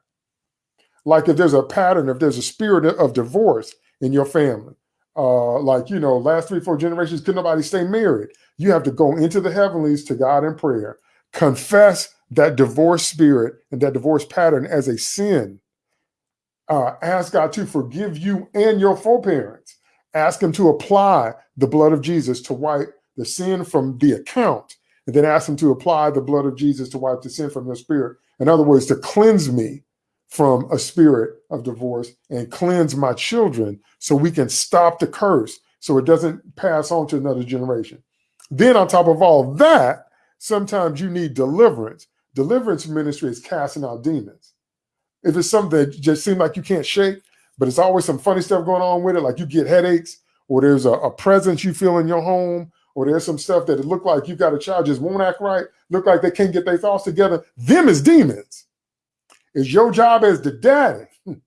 Like if there's a pattern, if there's a spirit of divorce in your family, uh, like, you know, last three, four generations, could nobody stay married. You have to go into the heavenlies to God in prayer, confess that divorce spirit and that divorce pattern as a sin. Uh, ask God to forgive you and your foreparents. Ask Him to apply the blood of Jesus to wipe the sin from the account, and then ask Him to apply the blood of Jesus to wipe the sin from your spirit. In other words, to cleanse me from a spirit of divorce and cleanse my children so we can stop the curse so it doesn't pass on to another generation. Then, on top of all that, sometimes you need deliverance. Deliverance ministry is casting out demons. If it's something that just seems like you can't shake, but it's always some funny stuff going on with it, like you get headaches, or there's a, a presence you feel in your home, or there's some stuff that it look like you've got a child just won't act right, look like they can't get their thoughts together. Them is demons. It's your job as the daddy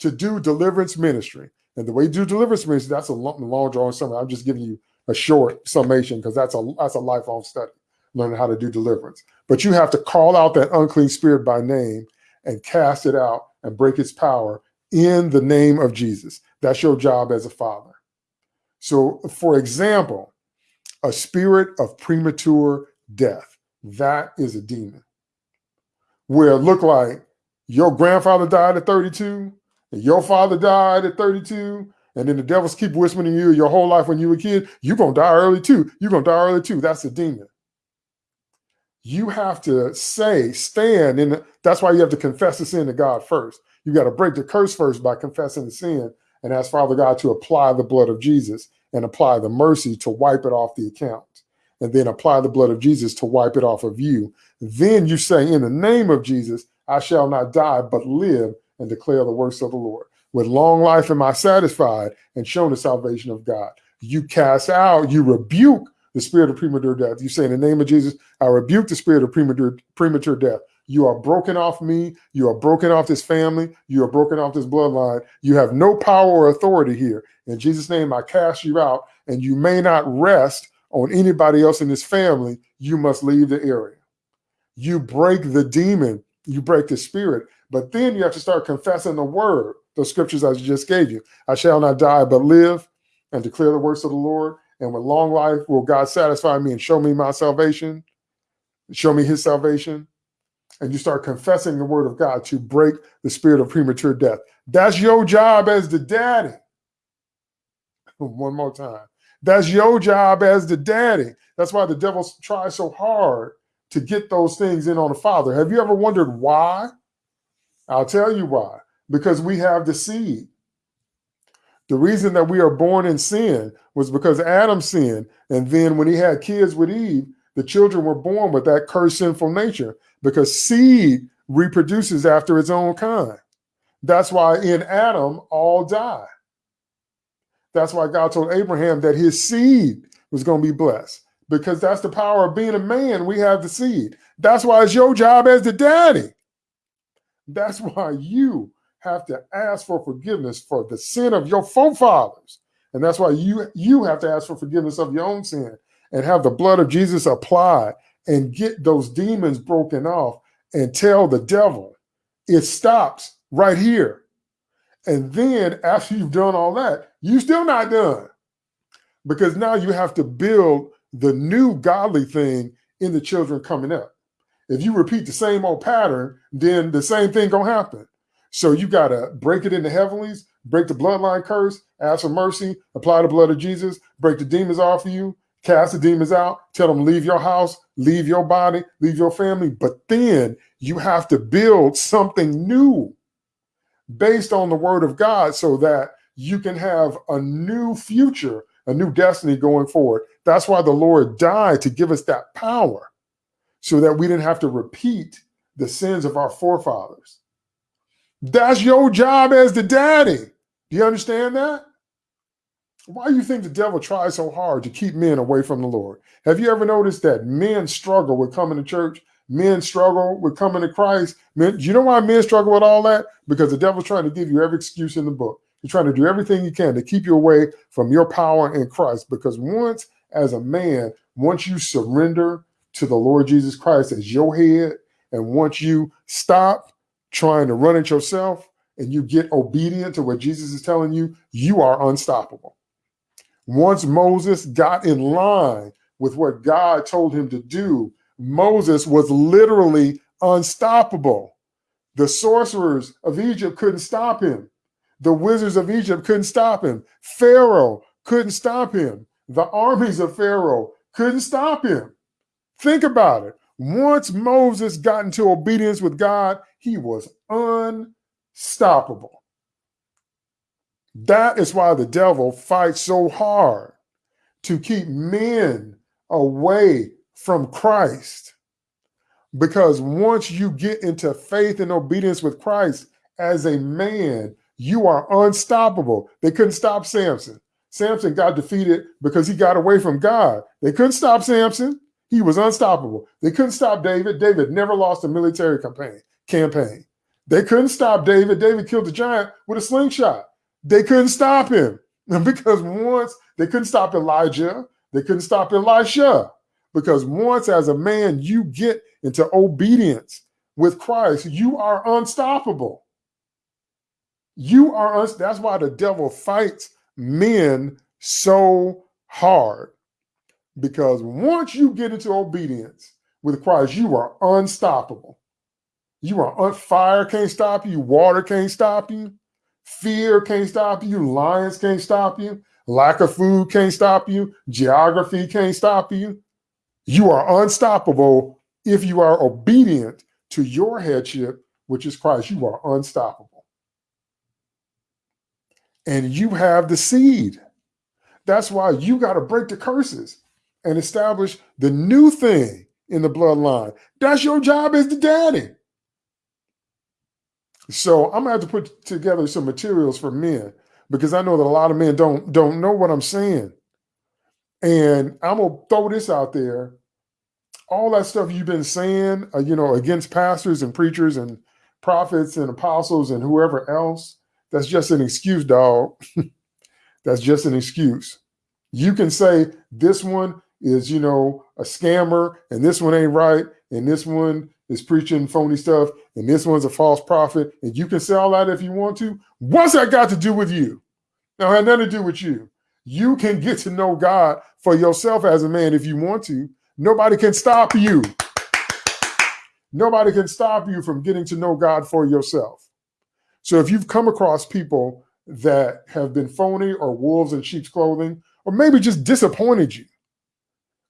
to do deliverance ministry. And the way you do deliverance ministry, that's a long, long drawing summary. I'm just giving you a short summation because that's a that's a lifelong study, learning how to do deliverance. But you have to call out that unclean spirit by name and cast it out and break its power in the name of Jesus. That's your job as a father. So, for example, a spirit of premature death, that is a demon. Where it looked like your grandfather died at 32, and your father died at 32, and then the devils keep whispering to you your whole life when you were a kid, you're going to die early too. You're going to die early too. That's a demon. You have to say, stand. The, that's why you have to confess the sin to God first. You got to break the curse first by confessing the sin and ask Father God to apply the blood of Jesus and apply the mercy to wipe it off the account. And then apply the blood of Jesus to wipe it off of you. Then you say, in the name of Jesus, I shall not die, but live and declare the works of the Lord. With long life am I satisfied and shown the salvation of God. You cast out, you rebuke the spirit of premature death. You say, in the name of Jesus, I rebuke the spirit of premature, premature death. You are broken off me. You are broken off this family. You are broken off this bloodline. You have no power or authority here. In Jesus' name, I cast you out, and you may not rest on anybody else in this family. You must leave the area. You break the demon, you break the spirit, but then you have to start confessing the word, the scriptures I just gave you. I shall not die, but live and declare the works of the Lord. And with long life will God satisfy me and show me my salvation, show me his salvation and you start confessing the word of God to break the spirit of premature death. That's your job as the daddy. One more time. That's your job as the daddy. That's why the devil tries so hard to get those things in on the father. Have you ever wondered why? I'll tell you why. Because we have the seed. The reason that we are born in sin was because Adam sinned. And then when he had kids with Eve, the children were born with that cursed sinful nature because seed reproduces after its own kind. That's why in Adam all die. That's why God told Abraham that his seed was going to be blessed because that's the power of being a man. We have the seed. That's why it's your job as the daddy. That's why you have to ask for forgiveness for the sin of your forefathers. And that's why you, you have to ask for forgiveness of your own sin and have the blood of Jesus applied and get those demons broken off and tell the devil it stops right here. And then after you've done all that, you're still not done. Because now you have to build the new godly thing in the children coming up. If you repeat the same old pattern, then the same thing gonna happen. So you gotta break it in the heavenlies, break the bloodline curse, ask for mercy, apply the blood of Jesus, break the demons off of you, cast the demons out, tell them leave your house, leave your body, leave your family. But then you have to build something new based on the word of God so that you can have a new future, a new destiny going forward. That's why the Lord died to give us that power so that we didn't have to repeat the sins of our forefathers. That's your job as the daddy. Do you understand that? Why do you think the devil tries so hard to keep men away from the Lord? Have you ever noticed that men struggle with coming to church? Men struggle with coming to Christ. Men, do you know why men struggle with all that? Because the devil's trying to give you every excuse in the book. He's trying to do everything he can to keep you away from your power in Christ. Because once, as a man, once you surrender to the Lord Jesus Christ as your head, and once you stop trying to run it yourself and you get obedient to what Jesus is telling you, you are unstoppable. Once Moses got in line with what God told him to do, Moses was literally unstoppable. The sorcerers of Egypt couldn't stop him. The wizards of Egypt couldn't stop him. Pharaoh couldn't stop him. The armies of Pharaoh couldn't stop him. Think about it. Once Moses got into obedience with God, he was unstoppable. That is why the devil fights so hard to keep men away from Christ. Because once you get into faith and obedience with Christ as a man, you are unstoppable. They couldn't stop Samson. Samson got defeated because he got away from God. They couldn't stop Samson. He was unstoppable. They couldn't stop David. David never lost a military campaign. Campaign. They couldn't stop David. David killed the giant with a slingshot. They couldn't stop him because once they couldn't stop Elijah, they couldn't stop Elisha because once as a man you get into obedience with Christ, you are unstoppable. You are, un- that's why the devil fights men so hard because once you get into obedience with Christ, you are unstoppable. You are on fire can't stop you, water can't stop you. Fear can't stop you. Lions can't stop you. Lack of food can't stop you. Geography can't stop you. You are unstoppable if you are obedient to your headship, which is Christ. You are unstoppable. And you have the seed. That's why you got to break the curses and establish the new thing in the bloodline. That's your job as the daddy. So I'm gonna have to put together some materials for men because I know that a lot of men don't don't know what I'm saying. And I'm gonna throw this out there. All that stuff you've been saying, uh, you know, against pastors and preachers and prophets and apostles and whoever else, that's just an excuse, dog. that's just an excuse. You can say this one is, you know, a scammer and this one ain't right and this one is preaching phony stuff and this one's a false prophet and you can say all that if you want to. What's that got to do with you? Now, had nothing to do with you. You can get to know God for yourself as a man if you want to. Nobody can stop you. Nobody can stop you from getting to know God for yourself. So if you've come across people that have been phony or wolves in sheep's clothing, or maybe just disappointed you,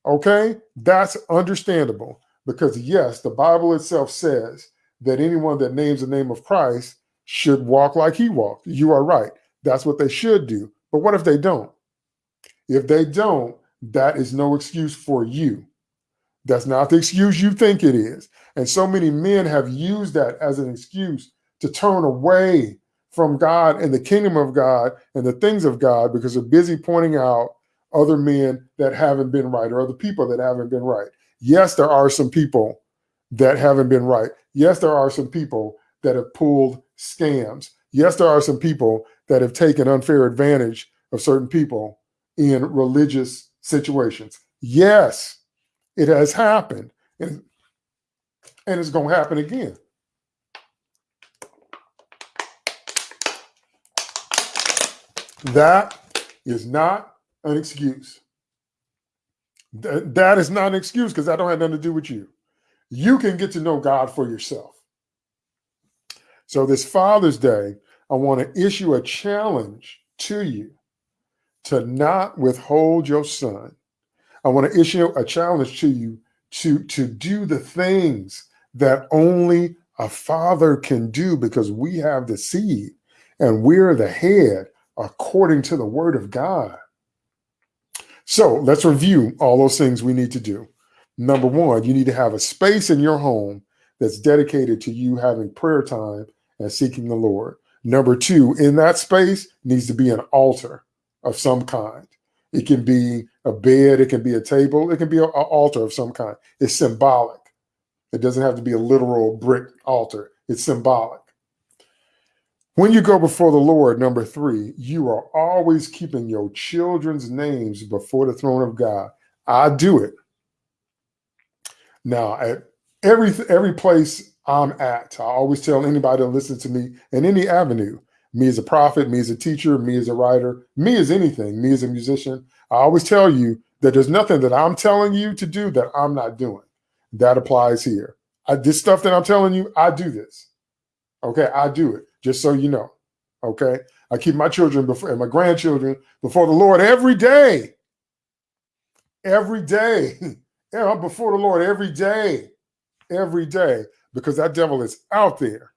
okay, that's understandable because, yes, the Bible itself says that anyone that names the name of Christ should walk like he walked. You are right. That's what they should do. But what if they don't? If they don't, that is no excuse for you. That's not the excuse you think it is. And so many men have used that as an excuse to turn away from God and the kingdom of God and the things of God because they're busy pointing out other men that haven't been right or other people that haven't been right. Yes, there are some people that haven't been right. Yes, there are some people that have pulled scams. Yes, there are some people that have taken unfair advantage of certain people in religious situations. Yes, it has happened. And, and it's going to happen again. That is not an excuse. Th- that is not an excuse because that don't have nothing to do with you. You can get to know God for yourself. So this Father's Day, I want to issue a challenge to you to not withhold your son. I want to issue a challenge to you to, to do the things that only a father can do because we have the seed and we're the head according to the word of God. So let's review all those things we need to do. Number one, you need to have a space in your home that's dedicated to you having prayer time and seeking the Lord. Number two, in that space needs to be an altar of some kind. It can be a bed, it can be a table, it can be an altar of some kind. It's symbolic. It doesn't have to be a literal brick altar, it's symbolic. When you go before the Lord, number three, you are always keeping your children's names before the throne of God. I do it. Now, at every every place I'm at, I always tell anybody to listen to me in any avenue, me as a prophet, me as a teacher, me as a writer, me as anything, me as a musician. I always tell you that there's nothing that I'm telling you to do that I'm not doing. That applies here. I, this stuff that I'm telling you, I do this. Okay, I do it just so you know. Okay. I keep my children before and my grandchildren before the Lord every day. Every day. yeah, I'm before the Lord every day. Every day. Because that devil is out there.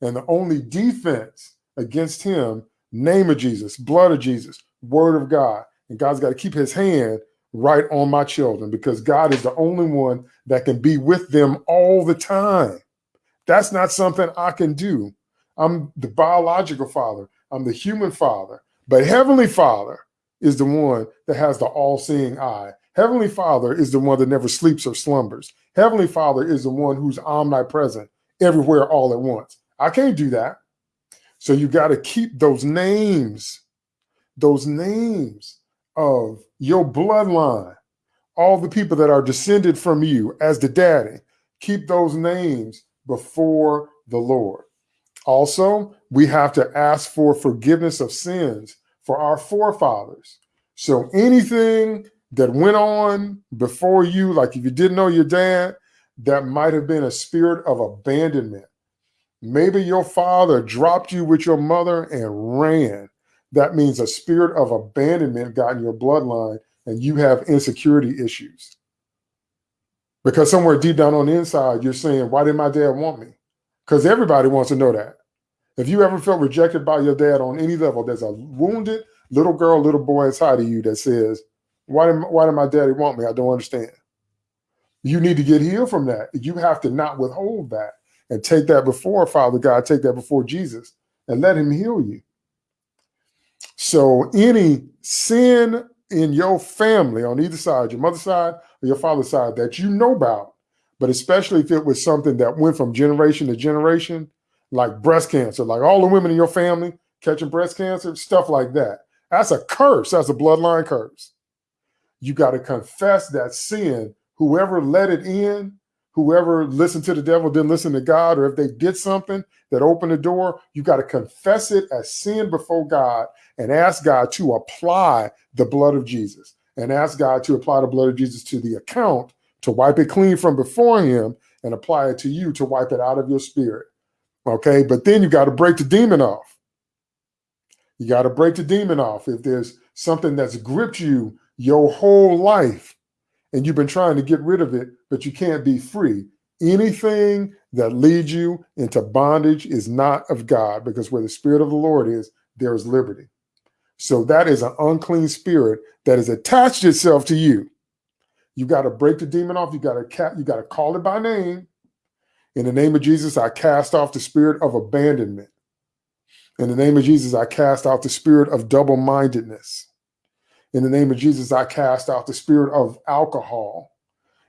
And the only defense against him, name of Jesus, blood of Jesus, word of God. And God's got to keep his hand right on my children because God is the only one that can be with them all the time. That's not something I can do. I'm the biological father, I'm the human father, but Heavenly Father is the one that has the all seeing eye. Heavenly Father is the one that never sleeps or slumbers. Heavenly Father is the one who's omnipresent everywhere all at once. I can't do that. So you got to keep those names, those names of your bloodline, all the people that are descended from you as the daddy, keep those names before the Lord. Also, we have to ask for forgiveness of sins for our forefathers. So anything that went on before you, like if you didn't know your dad, that might have been a spirit of abandonment. Maybe your father dropped you with your mother and ran. That means a spirit of abandonment got in your bloodline and you have insecurity issues. Because somewhere deep down on the inside, you're saying, why did my dad want me? Because everybody wants to know that. If you ever felt rejected by your dad on any level, there's a wounded little girl, little boy inside of you that says, why did, why did my daddy want me? I don't understand. You need to get healed from that. You have to not withhold that. and take that before Father God, take that before Jesus and let him heal you. So any sin in your family on either side, your mother's side or your father's side that you know about, but especially if it was something that went from generation to generation, like breast cancer, like all the women in your family catching breast cancer, stuff like that. That's a curse. That's a bloodline curse. You got to confess that sin. Whoever let it in, whoever listened to the devil didn't listen to God, or if they did something that opened the door, you got to confess it as sin before God and ask God to apply the blood of Jesus and ask God to apply the blood of Jesus to the account to wipe it clean from before Him and apply it to you to wipe it out of your spirit. Okay, but then you got to break the demon off. You got to break the demon off. If there's something that's gripped you your whole life and you've been trying to get rid of it, but you can't be free, anything that leads you into bondage is not of God because where the Spirit of the Lord is, there is liberty. So that is an unclean spirit that has attached itself to you. You got to break the demon off. You got to you got to call it by name. In the name of Jesus, I cast off the spirit of abandonment. In the name of Jesus, I cast out the spirit of double-mindedness. In the name of Jesus, I cast out the spirit of alcohol.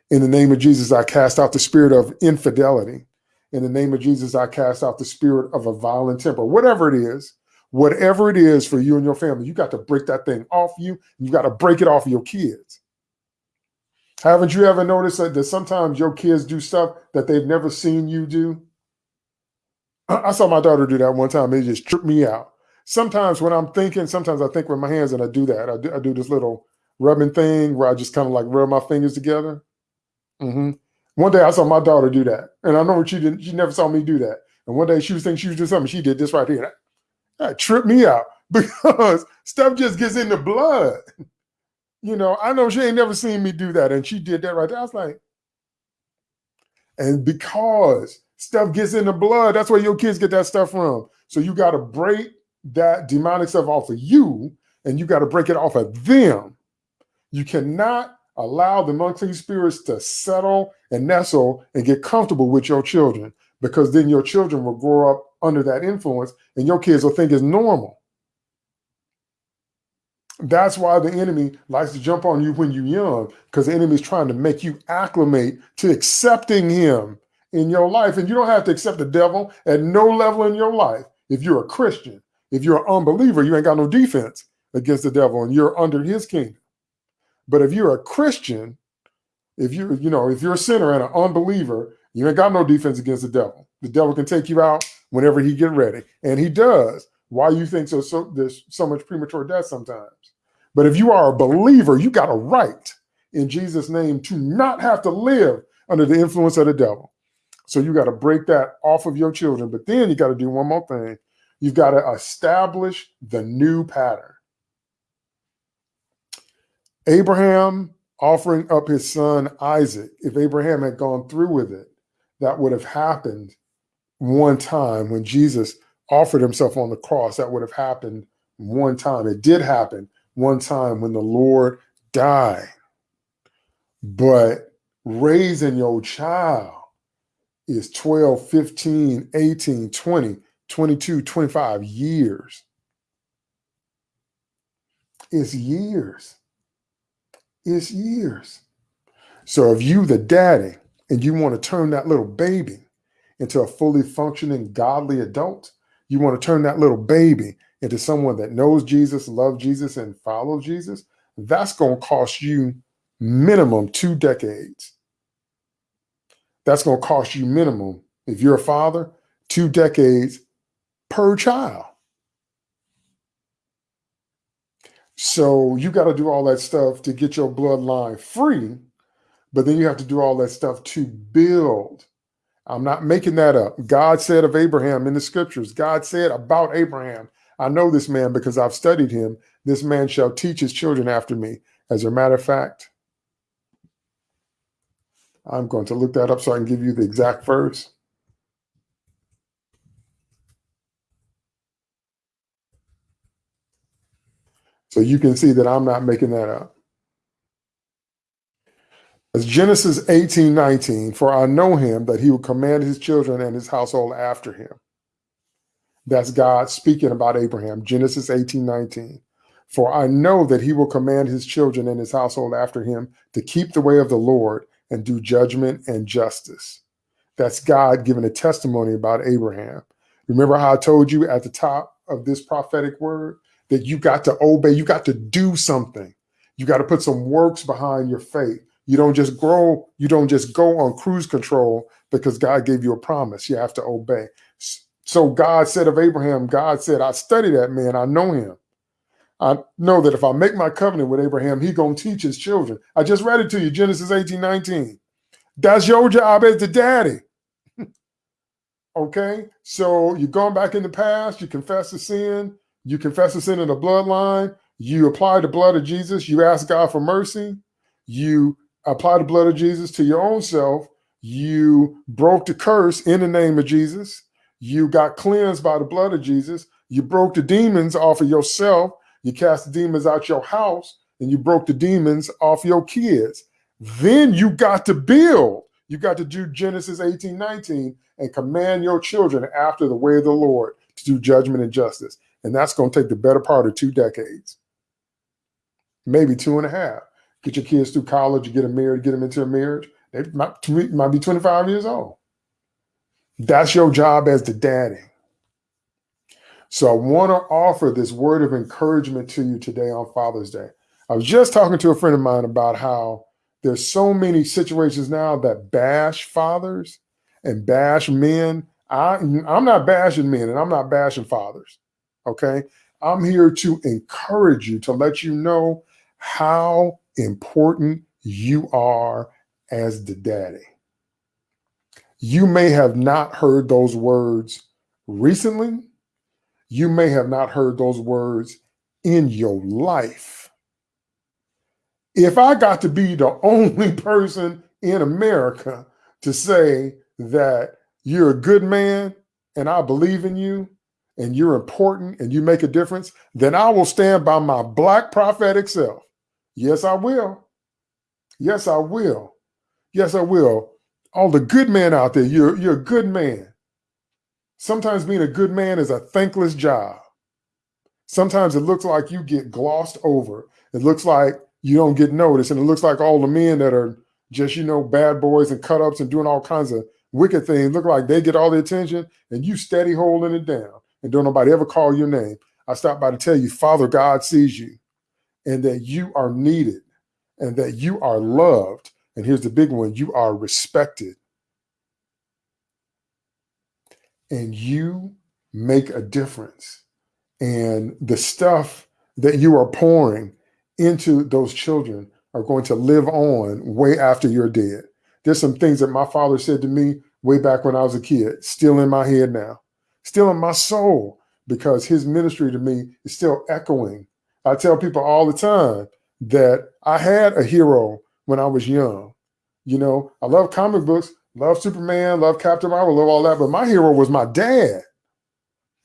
In the name of Jesus, I cast out the spirit of infidelity. In the name of Jesus, I cast out the spirit of a violent temper. Whatever it is, whatever it is for you and your family, you got to break that thing off you. You got to break it off of your kids. Haven't you ever noticed that, that sometimes your kids do stuff that they've never seen you do? I, saw my daughter do that one time. It just tripped me out. Sometimes when I'm thinking, sometimes I think with my hands and I do that. I do, I do this little rubbing thing where I just kind of like rub my fingers together. Mm-hmm. One day I saw my daughter do that. And I know she didn't, she never saw me do that. And one day she was thinking she was doing something. She did this right here. That, that tripped me out because stuff just gets in the blood. You know, I know she ain't never seen me do that. And she did that right there. I was like, and because stuff gets in the blood, that's where your kids get that stuff from. So you got to break that demonic stuff off of you and you got to break it off of them. You cannot allow the unclean spirits to settle and nestle and get comfortable with your children because then your children will grow up under that influence and your kids will think it's normal. That's why the enemy likes to jump on you when you're young, because the enemy is trying to make you acclimate to accepting him in your life. And you don't have to accept the devil at no level in your life. If you're a Christian, if you're an unbeliever, you ain't got no defense against the devil and you're under his kingdom. But if you're a Christian, if you you know, if you're a sinner and an unbeliever, you ain't got no defense against the devil. The devil can take you out whenever he get ready. And he does. Why you think so, so there's so much premature death sometimes. But if you are a believer, you got a right in Jesus' name to not have to live under the influence of the devil. So you got to break that off of your children. But then you got to do one more thing. You've got to establish the new pattern. Abraham offering up his son Isaac, if Abraham had gone through with it, that would have happened one time when Jesus offered himself on the cross. That would have happened one time. It did happen one time when the Lord died. But raising your child is 12, 15, 18, 20, 22, 25 years. It's years. It's years. So if you, the daddy, and you want to turn that little baby into a fully functioning godly adult, you want to turn that little baby into someone that knows Jesus, loves Jesus, and follows Jesus, that's going to cost you minimum two decades. That's going to cost you minimum, if you're a father, two decades per child. So you got to do all that stuff to get your bloodline free, but then you have to do all that stuff to build. I'm not making that up. God said of Abraham in the scriptures, God said about Abraham, I know this man because I've studied him. This man shall teach his children after me. As a matter of fact, I'm going to look that up so I can give you the exact verse. So you can see that I'm not making that up. As Genesis 18, 19, for I know him that he will command his children and his household after him. That's God speaking about Abraham, Genesis 18, 19. For I know that he will command his children and his household after him to keep the way of the Lord and do judgment and justice. That's God giving a testimony about Abraham. Remember how I told you at the top of this prophetic word that you got to obey, you got to do something. You got to put some works behind your faith. You don't just grow, you don't just go on cruise control because God gave you a promise. You have to obey. So God said of Abraham, God said, I study that man, I know him. I know that if I make my covenant with Abraham, he gonna teach his children. I just read it to you, Genesis 18, 19. That's your job as the daddy. okay, so you're going back in the past, you confess the sin, you confess the sin in the bloodline, you apply the blood of Jesus, you ask God for mercy, you apply the blood of Jesus to your own self, you broke the curse in the name of Jesus, you got cleansed by the blood of Jesus, you broke the demons off of yourself you cast the demons out your house and you broke the demons off your kids. Then you got to build. You got to do Genesis 18, 19 and command your children after the way of the Lord to do judgment and justice. And that's going to take the better part of two decades, maybe two and a half. Get your kids through college, get them married, get them into a marriage. They might, might be 25 years old. That's your job as the daddy. So I want to offer this word of encouragement to you today on Father's Day. I was just talking to a friend of mine about how there's so many situations now that bash fathers and bash men. I, I'm not bashing men and I'm not bashing fathers. Okay. I'm here to encourage you to let you know how important you are as the daddy. You may have not heard those words recently, you may have not heard those words in your life. If I got to be the only person in America to say that you're a good man and I believe in you and you're important and you make a difference, then I will stand by my black prophetic self. Yes, I will. Yes, I will. Yes, I will. All the good men out there, you're, you're a good man. Sometimes being a good man is a thankless job. Sometimes it looks like you get glossed over. It looks like you don't get noticed. And it looks like all the men that are just, you know, bad boys and cut ups and doing all kinds of wicked things look like they get all the attention and you steady holding it down and don't nobody ever call your name. I stopped by to tell you, Father God sees you and that you are needed and that you are loved. And here's the big one you are respected and you make a difference. And the stuff that you are pouring into those children are going to live on way after you're dead. There's some things that my father said to me way back when I was a kid, still in my head now, still in my soul, because his ministry to me is still echoing. I tell people all the time that I had a hero when I was young. You know, I love comic books, Love Superman, love Captain Marvel, love all that. But my hero was my dad.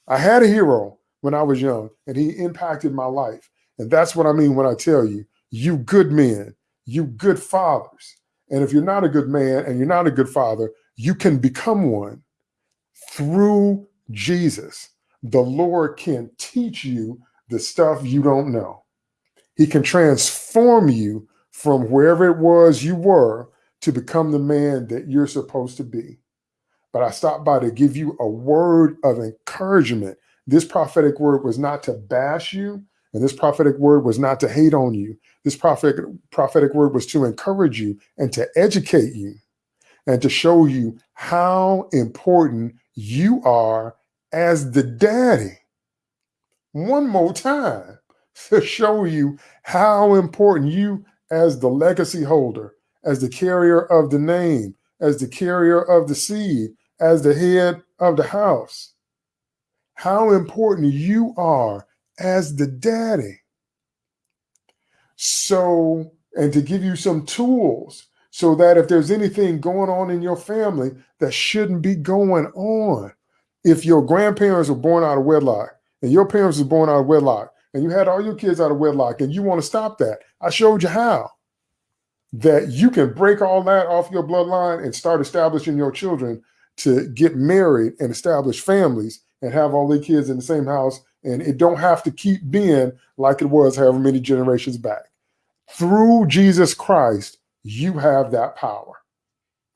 I had a hero when I was young, and he impacted my life. And that's what I mean when I tell you, you good men, you good fathers. And if you're not a good man and you're not a good father, you can become one through Jesus. The Lord can teach you the stuff you don't know. He can transform you from wherever it was you were to become the man that you're supposed to be. But I stopped by to give you a word of encouragement. This prophetic word was not to bash you, and this prophetic word was not to hate on you. This prophetic, prophetic word was to encourage you and to educate you and to show you how important you are as the daddy. One more time to show you how important you as the legacy holder as the carrier of the name, as the carrier of the seed, as the head of the house. How important you are as the daddy. So, and to give you some tools so that if there's anything going on in your family that shouldn't be going on, if your grandparents were born out of wedlock and your parents were born out of wedlock and you had all your kids out of wedlock and you want to stop that, I showed you how. that you can break all that off your bloodline and start establishing your children to get married and establish families and have all their kids in the same house and it don't have to keep being like it was however many generations back. Through jesus christ you have that power.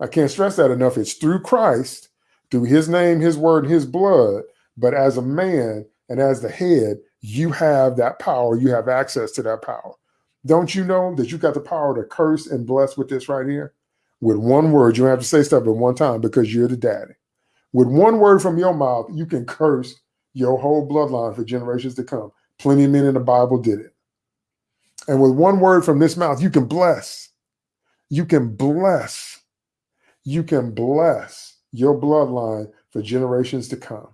I can't stress that enough. It's through christ through his name his word his blood but as a man and as the head you have that power you have access to that power don't you know that you got the power to curse and bless with this right here with one word you don't have to say stuff at one time because you're the daddy with one word from your mouth, you can curse your whole bloodline for generations to come. Plenty of men in the Bible did it. And with one word from this mouth, you can bless. You can bless. You can bless your bloodline for generations to come.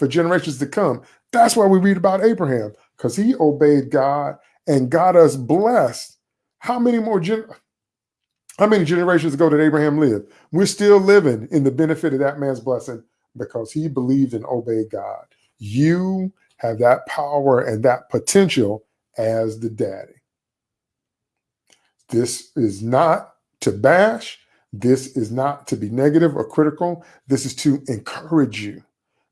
For generations to come. That's why we read about Abraham, because he obeyed God and got us blessed. How many more gen- how many generations ago did Abraham live? We're still living in the benefit of that man's blessing because he believed and obeyed God. You have that power and that potential as the daddy. This is not to bash. This is not to be negative or critical. This is to encourage you.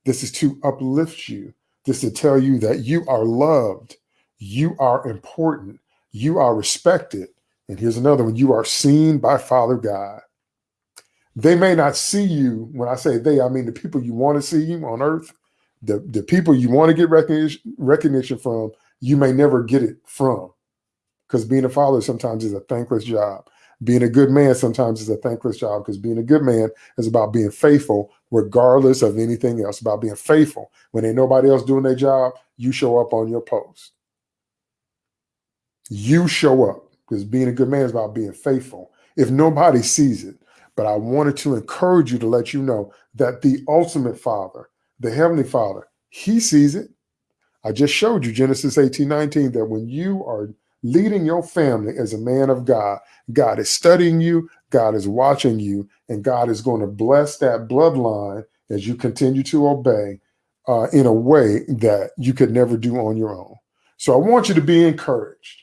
This is to uplift you. This is to tell you that you are loved. You are important. You are respected. And here's another one you are seen by Father God. They may not see you. When I say they, I mean the people you want to see you on earth, the, the people you want to get recognition, recognition from, you may never get it from. Because being a father sometimes is a thankless job. Being a good man sometimes is a thankless job because being a good man is about being faithful regardless of anything else, about being faithful. When ain't nobody else doing their job, you show up on your post. You show up because being a good man is about being faithful. If nobody sees it, but I wanted to encourage you to let you know that the ultimate Father, the Heavenly Father, He sees it. I just showed you Genesis 18 19 that when you are leading your family as a man of God, God is studying you, God is watching you, and God is going to bless that bloodline as you continue to obey uh, in a way that you could never do on your own. So I want you to be encouraged.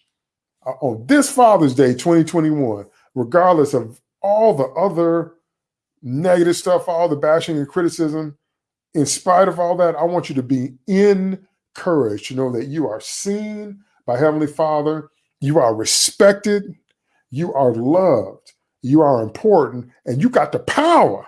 Uh, on this Father's Day 2021, regardless of all the other negative stuff, all the bashing and criticism, in spite of all that, I want you to be encouraged to know that you are seen by Heavenly Father, you are respected, you are loved, you are important, and you got the power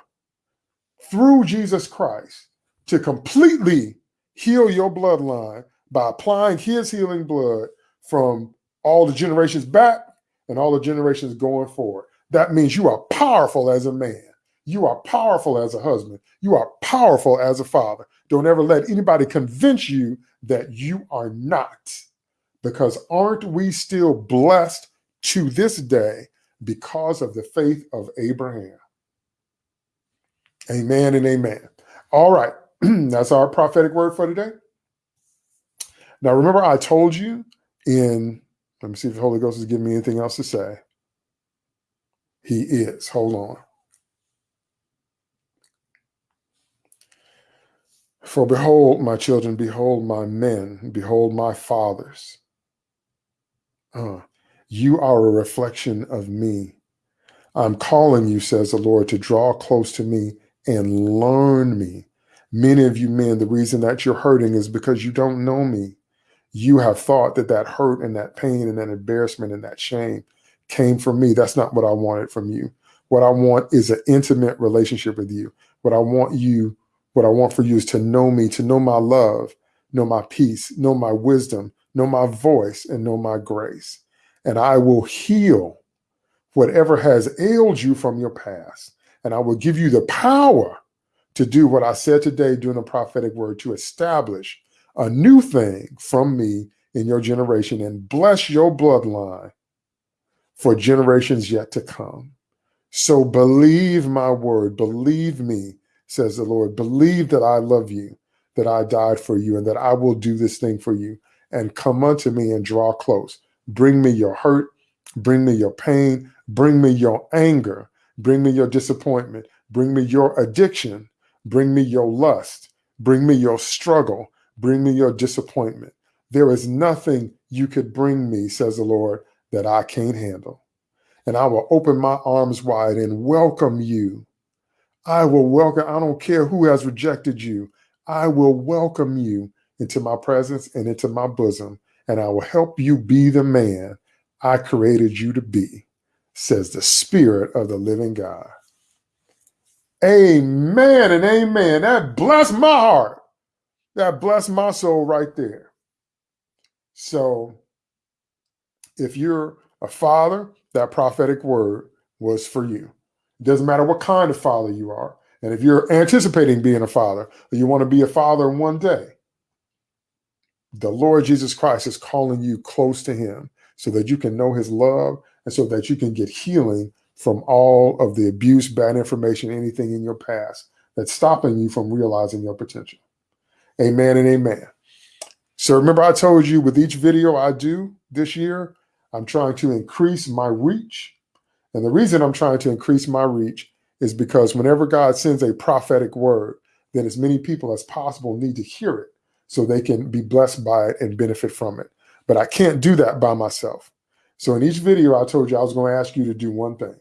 through Jesus Christ to completely heal your bloodline by applying his healing blood from all the generations back and all the generations going forward. That means you are powerful as a man. You are powerful as a husband. You are powerful as a father. Don't ever let anybody convince you that you are not. Because aren't we still blessed to this day because of the faith of Abraham? Amen and amen. All right. That's our prophetic word for today. Now, remember, I told you in let me see if the Holy Ghost is giving me anything else to say. He is. Hold on. For behold, my children, behold my men, behold my fathers. Uh, you are a reflection of me. I'm calling you, says the Lord, to draw close to me and learn me. Many of you men, the reason that you're hurting is because you don't know me you have thought that that hurt and that pain and that embarrassment and that shame came from me. That's not what I wanted from you. What I want is an intimate relationship with you. What I want you, what I want for you is to know me, to know my love, know my peace, know my wisdom, know my voice, and know my grace. And I will heal whatever has ailed you from your past. And I will give you the power to do what I said today during the prophetic word to establish a new thing from me in your generation and bless your bloodline for generations yet to come. So believe my word, believe me, says the Lord. Believe that I love you, that I died for you, and that I will do this thing for you. And come unto me and draw close. Bring me your hurt, bring me your pain, bring me your anger, bring me your disappointment, bring me your addiction, bring me your lust, bring me your struggle, Bring me your disappointment. There is nothing you could bring me, says the Lord, that I can't handle. and I will open my arms wide and welcome you. I will welcome, I don't care who has rejected you. I will welcome you into my presence and into my bosom, and I will help you be the man I created you to be, says the Spirit of the living God. Amen and amen. That bless my heart. That bless my soul right there. So, if you're a father, that prophetic word was for you. It doesn't matter what kind of father you are. And if you're anticipating being a father, or you want to be a father one day, the Lord Jesus Christ is calling you close to him so that you can know his love and so that you can get healing from all of the abuse, bad information, anything in your past that's stopping you from realizing your potential. Amen and amen. So remember I told you with each video I do this year, I'm trying to increase my reach. And the reason I'm trying to increase my reach is because whenever God sends a prophetic word, then as many people as possible need to hear it so they can be blessed by it and benefit from it. But I can't do that by myself. So in each video, I told you I was going to ask you to do one thing.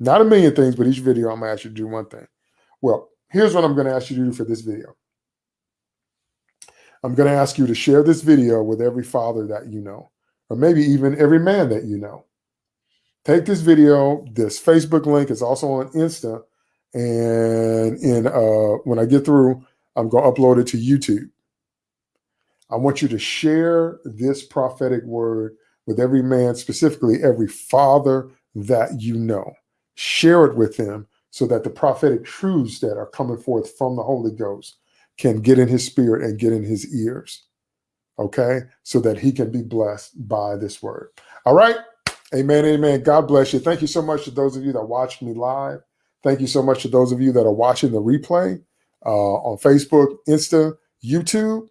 Not a million things, but each video I'm going to ask you to do one thing. Well, here's what I'm going to ask you to do for this video. I'm going to ask you to share this video with every father that you know, or maybe even every man that you know. Take this video. This Facebook link is also on Insta. And in uh, when I get through, I'm going to upload it to YouTube. I want you to share this prophetic word with every man, specifically every father that you know. Share it with them so that the prophetic truths that are coming forth from the Holy Ghost can get in his spirit and get in his ears. Okay? So that he can be blessed by this word. All right? Amen. Amen. God bless you. Thank you so much to those of you that watched me live. Thank you so much to those of you that are watching the replay uh, on Facebook, Insta, YouTube.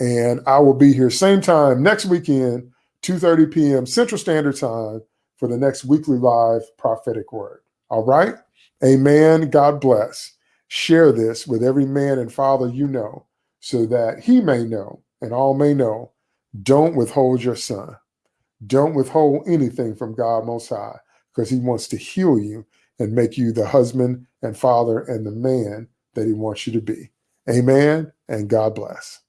And I will be here same time next weekend, 2.30 p.m. Central Standard Time for the next weekly live prophetic word. All right? Amen. God bless. Share this with every man and father you know so that he may know and all may know. Don't withhold your son. Don't withhold anything from God Most High because he wants to heal you and make you the husband and father and the man that he wants you to be. Amen. And God bless.